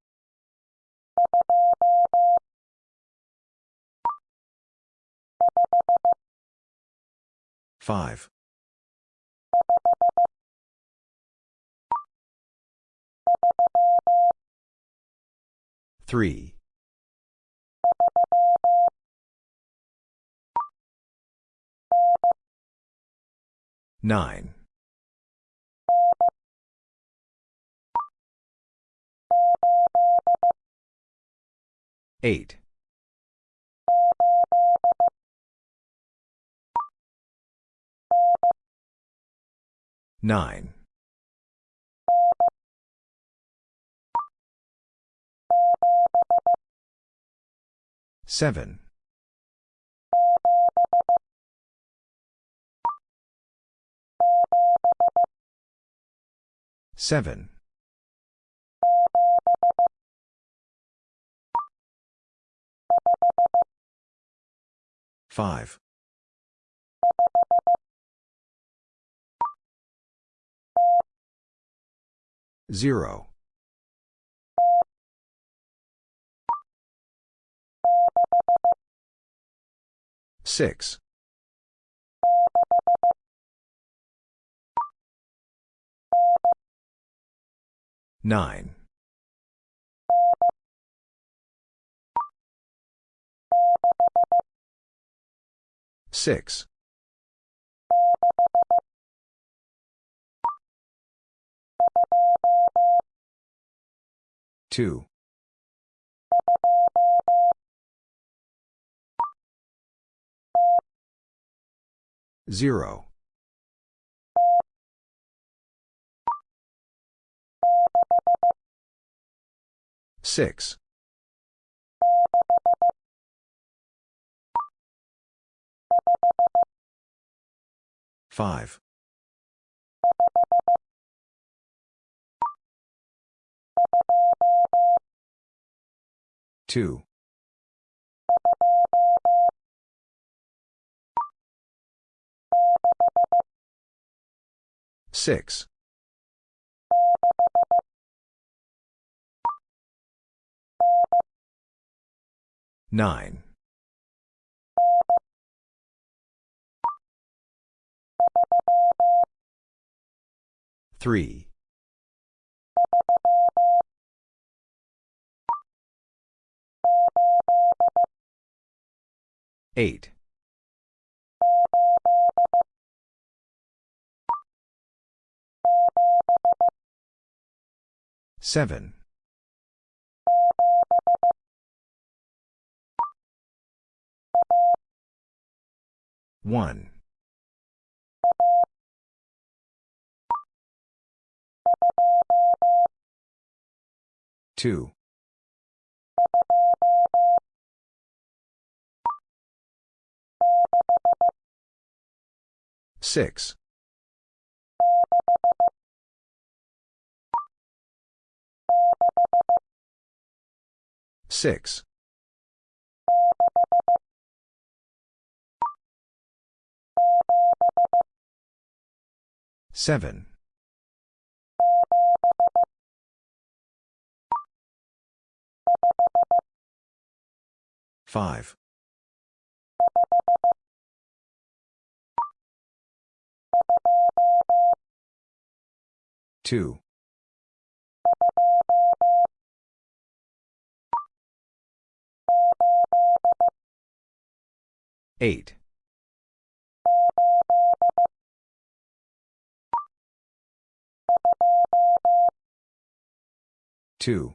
Five. Three. Nine. Eight. Nine. Seven. Seven. Five. Zero. Six. Nine. Six. Two. Zero. Six. Five. Two. Six. Nine. Three. Eight. Seven. One. Two. Six. Six. Seven. Five. Two. Eight. Two.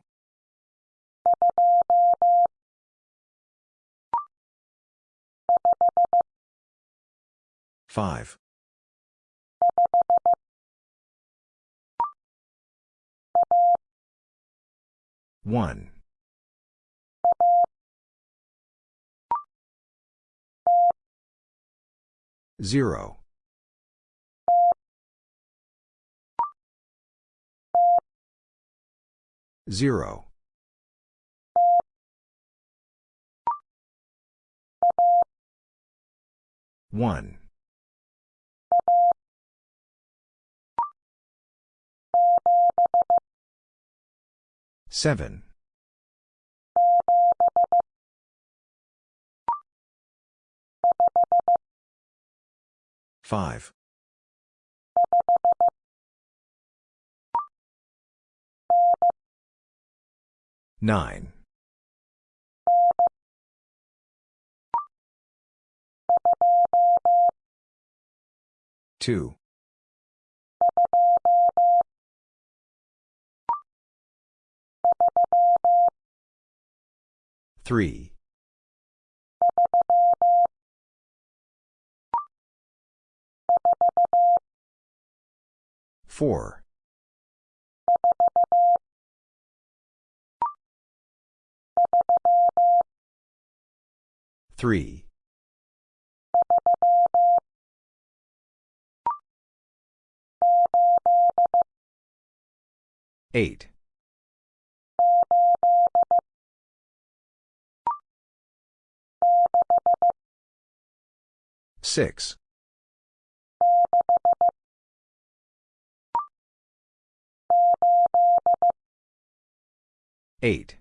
Five. One. Zero. Zero. One. Seven. Five. Nine. Two. Three. Four. Three. Eight. Six. Eight.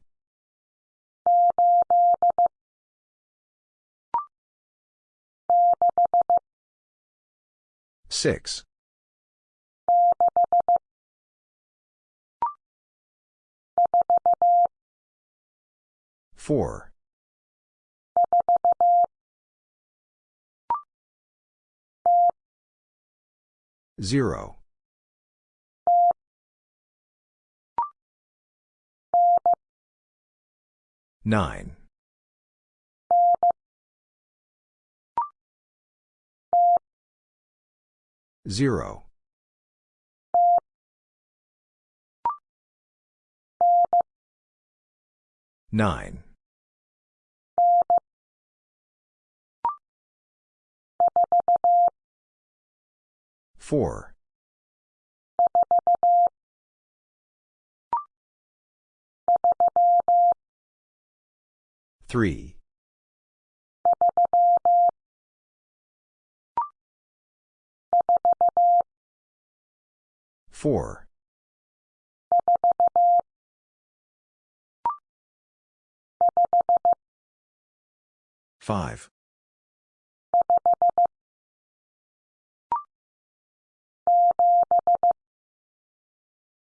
Six. Four. Zero. Nine. Zero. Nine. Four. Three. Four. Five.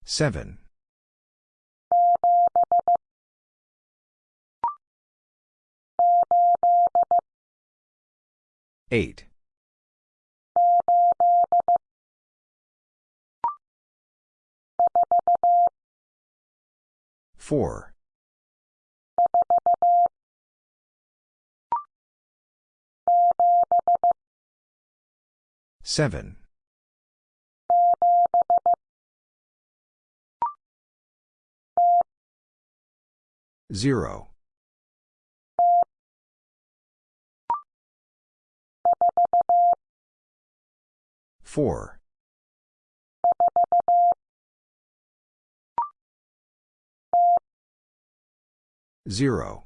Seven. Eight. Four. Seven. Zero. 4. 0.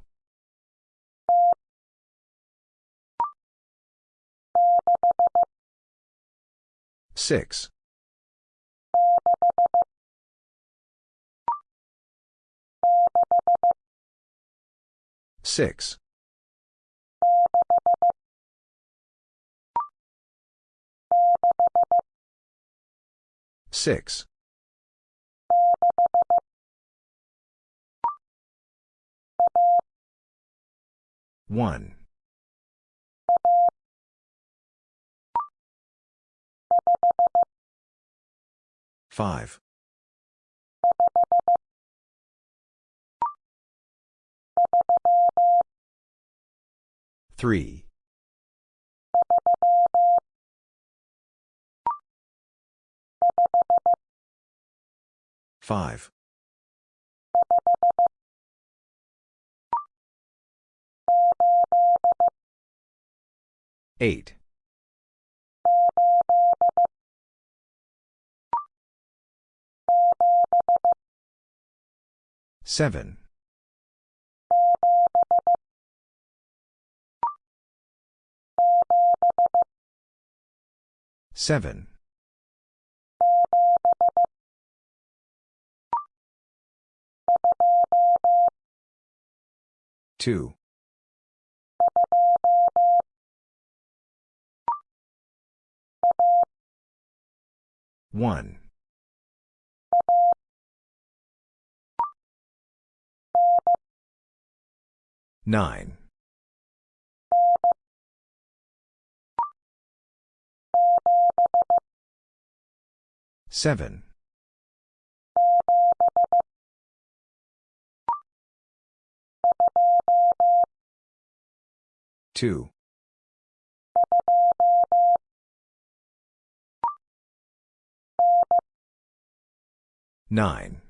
6. 6. 6. 1. 5. 3. 5. 8. 7. 7. 2. 1. 9. 7. 2. 9.